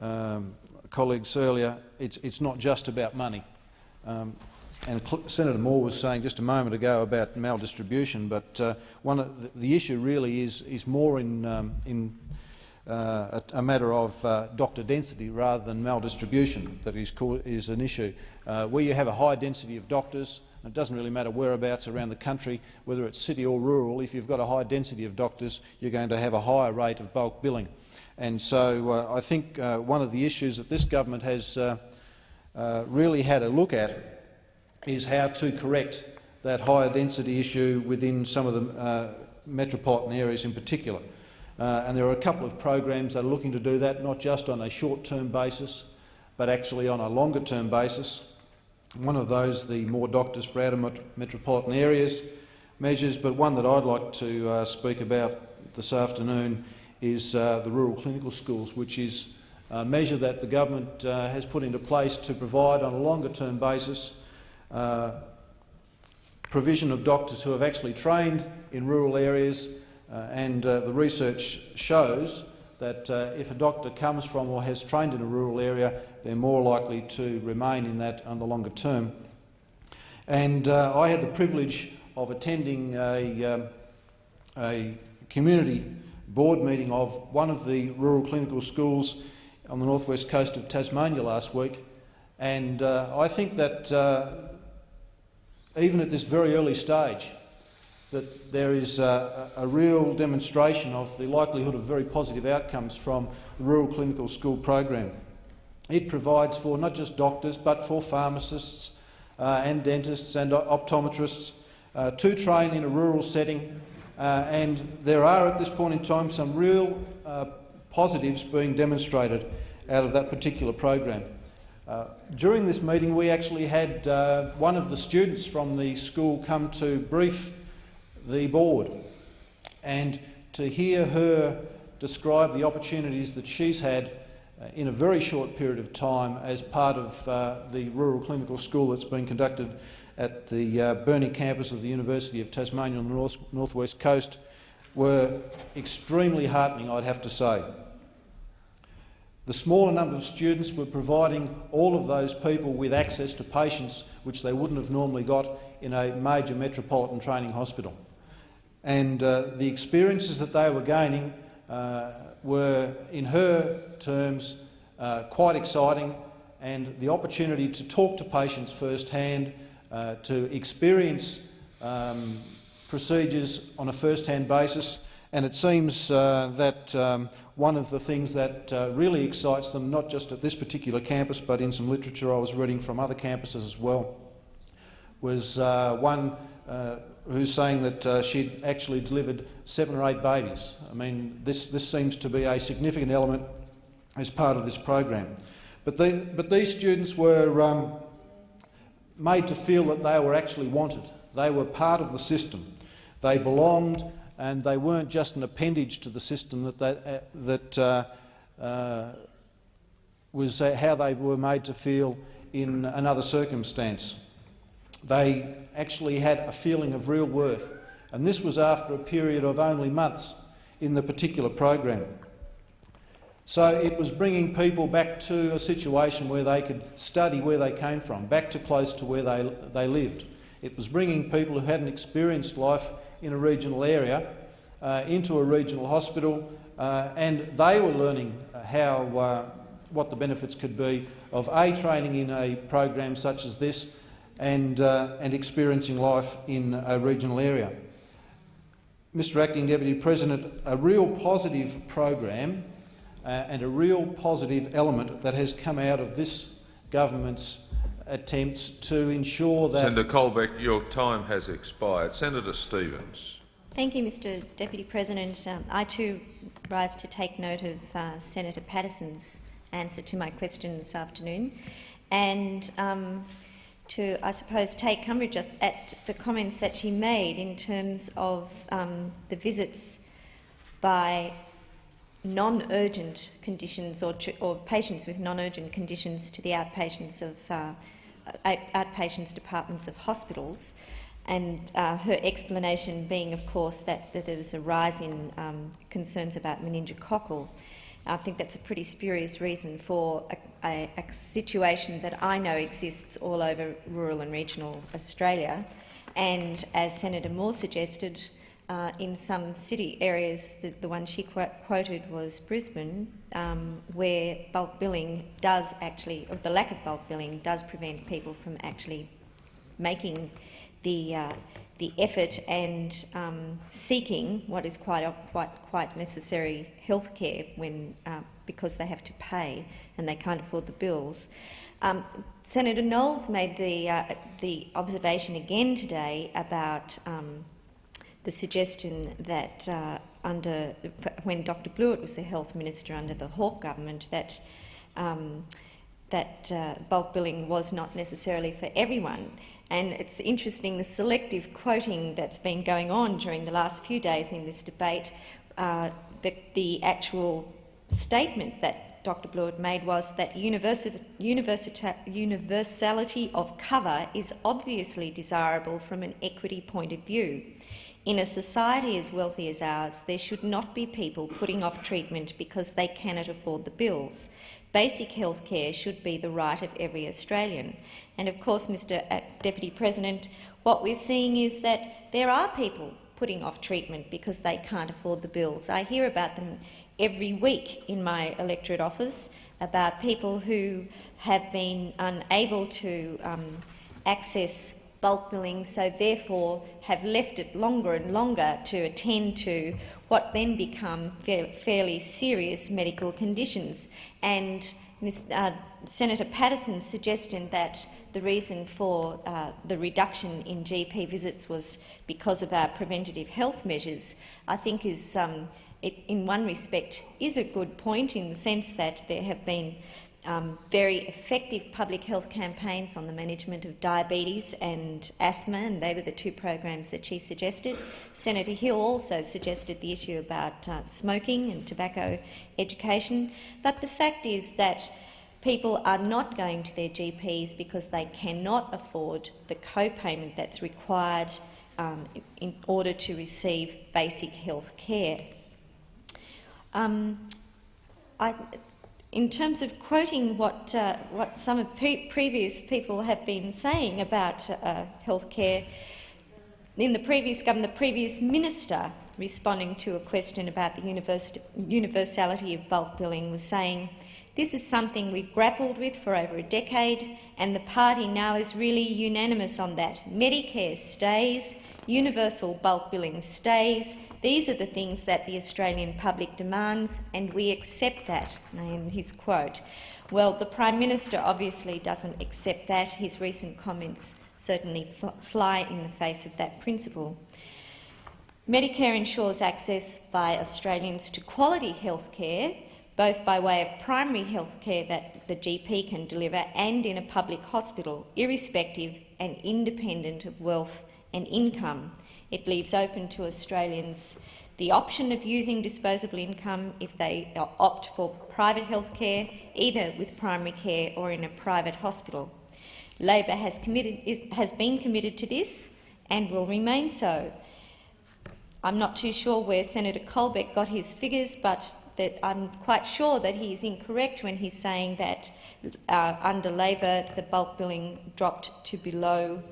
um, colleagues earlier, it's, it's not just about money. Um, and Senator Moore was saying just a moment ago about maldistribution, but uh, one the, the, issue really is, is more in, um, in uh, a, a, matter of uh, doctor density rather than maldistribution that is, is an issue. Uh, where you have a high density of doctors, it doesn't really matter whereabouts around the country, whether it's city or rural, if you've got a high density of doctors, you're going to have a higher rate of bulk billing. And so uh, I think uh, one of the issues that this government has really had a look at is how to correct that higher density issue within some of the metropolitan areas in particular. Uh, and there are a couple of programs that are looking to do that, not just on a short-term basis, but actually on a longer-term basis. One of those, the More Doctors for Outer Metropolitan Areas measures, but one that I'd like to uh, speak about this afternoon is uh, the rural clinical schools, which is a measure that the government uh, has put into place to provide on a longer-term basis uh, provision of doctors who have actually trained in rural areas and uh, the research shows that uh, if a doctor comes from or has trained in a rural area, they're more likely to remain in that on the longer term. And I had the privilege of attending a, um, a community board meeting of one of the rural clinical schools on the northwest coast of Tasmania last week. And uh, I think that uh, even at this very early stage, that there is a, a, real demonstration of the likelihood of very positive outcomes from the Rural Clinical School program. It provides for not just doctors but for pharmacists uh, and dentists and optometrists uh, to train in a rural setting uh, and there are at this point in time some real uh, positives being demonstrated out of that particular program. Uh, during this meeting we actually had uh, one of the students from the school come to brief the board and to hear her describe the opportunities that she's had uh, in a very short period of time as part of uh, the rural clinical school that's been conducted at the uh, Burnie campus of the University of Tasmania on the north, northwest coast were extremely heartening, I'd have to say. The smaller number of students were providing all of those people with access to patients which they wouldn't have normally got in a major metropolitan training hospital. And uh, the experiences that they were gaining uh, were, in her terms, uh, quite exciting, and the opportunity to talk to patients firsthand, uh, to experience um, procedures on a first-hand basis, and it seems uh, that um, one of the things that uh, really excites them, not just at this particular campus but in some literature I was reading from other campuses as well, was one who's saying that uh, she'd actually delivered seven or eight babies. I mean, this, this seems to be a significant element as part of this program. But, the, but these students were um, made to feel that they were actually wanted. They were part of the system. They belonged and they weren't just an appendage to the system that, that, uh, that uh, uh, was uh, how they were made to feel in another circumstance. They actually had a feeling of real worth, and this was after a period of only months in the particular program. So it was bringing people back to a situation where they could study where they came from, back to close to where they, they lived. It was bringing people who hadn't experienced life in a regional area uh, into a regional hospital, uh, and they were learning how uh, what the benefits could be of a training in a program such as this, and uh, and experiencing life in a regional area. Mr Acting Deputy President, a real positive program uh, and a real positive element that has come out of this government's attempts to ensure that— Senator Colbeck, your time has expired. Senator Stephens. Thank you, Mr Deputy President. Um, I too rise to take note of uh, Senator Patterson's answer to my question this afternoon and um, to, I suppose, take umbrage at the comments that she made in terms of um, the visits by non-urgent conditions or, or, patients with non-urgent conditions to the outpatients of uh, outpatients departments of hospitals and uh, her explanation being, of course, that, that there was a rise in um, concerns about meningococcal. I think that's a pretty spurious reason for a, a, a, situation that I know exists all over rural and regional Australia. And as Senator Moore suggested, uh, in some city areas, the, the one she qu quoted was Brisbane, um, where bulk billing does actually, or the lack of bulk billing does prevent people from actually making the, uh, the effort and um, seeking what is quite, quite, quite necessary health care when, uh, because they have to pay and they can't afford the bills. Um, Senator Knowles made the, uh, the observation again today about um, the suggestion that uh, under, when Dr Blewett was the health minister under the Hawke government, that um, that uh, bulk billing was not necessarily for everyone. And it's interesting the selective quoting that's been going on during the last few days in this debate. Uh, the, the, actual statement that Dr. Blewett made was that universality of cover is obviously desirable from an equity point of view. In a society as wealthy as ours, there should not be people putting off treatment because they cannot afford the bills. Basic health care should be the right of every Australian. And of course, Mr uh, Deputy President, what we're seeing is that there are people putting off treatment because they can't afford the bills. I hear about them every week in my electorate office about people who have been unable to um, access bulk billing, so therefore have left it longer and longer to attend to what then become fairly serious medical conditions. And Ms, uh, Senator Patterson's suggestion that the reason for uh, the reduction in GP visits was because of our preventative health measures, I think is, um, it, in one respect, is a good point in the sense that there have been um, very effective public health campaigns on the management of diabetes and asthma, and they were the two programs that she suggested. Senator Hill also suggested the issue about uh, smoking and tobacco education. But the fact is that people are not going to their GPs because they cannot afford the co-payment that's required um, in order to receive basic health care. Um, I, in terms of quoting what, uh, what some of pre previous people have been saying about uh, health care, in the previous government, the previous minister responding to a question about the universality of bulk billing was saying, this is something we've grappled with for over a decade and the party now is really unanimous on that. Medicare stays, universal bulk billing stays. These are the things that the Australian public demands and we accept that, in his quote. Well, the Prime Minister obviously doesn't accept that. His recent comments certainly fly in the face of that principle. Medicare ensures access by Australians to quality health care, both by way of primary health care that the GP can deliver and in a public hospital, irrespective and independent of wealth and income. It leaves open to Australians the option of using disposable income if they opt for private health care, either with primary care or in a private hospital. Labor has, committed, is, has been committed to this and will remain so. I'm not too sure where Senator Colbeck got his figures, but that I'm quite sure that he is incorrect when he's saying that uh, under Labor the bulk billing dropped to below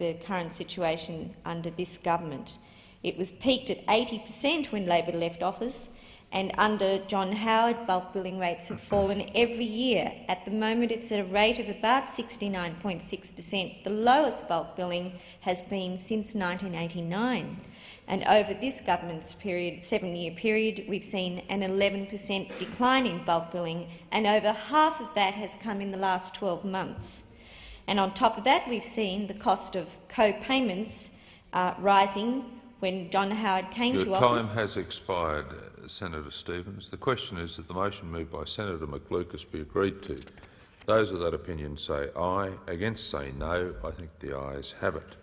the current situation under this government. It was peaked at 80 per cent when Labor left office, and under John Howard, bulk billing rates have fallen every year. At the moment, it's at a rate of about 69.6 per cent. The lowest bulk billing has been since 1989. And over this government's period, seven-year period, we've seen an 11 per cent decline in bulk billing, and over half of that has come in the last 12 months. And on top of that, we've seen the cost of co-payments uh, rising when John Howard came Your to office. Your time has expired, uh, Senator Stephens. The question is that the motion moved by Senator McLucas be agreed to. Those of that opinion say aye. Against say no. I think the ayes have it.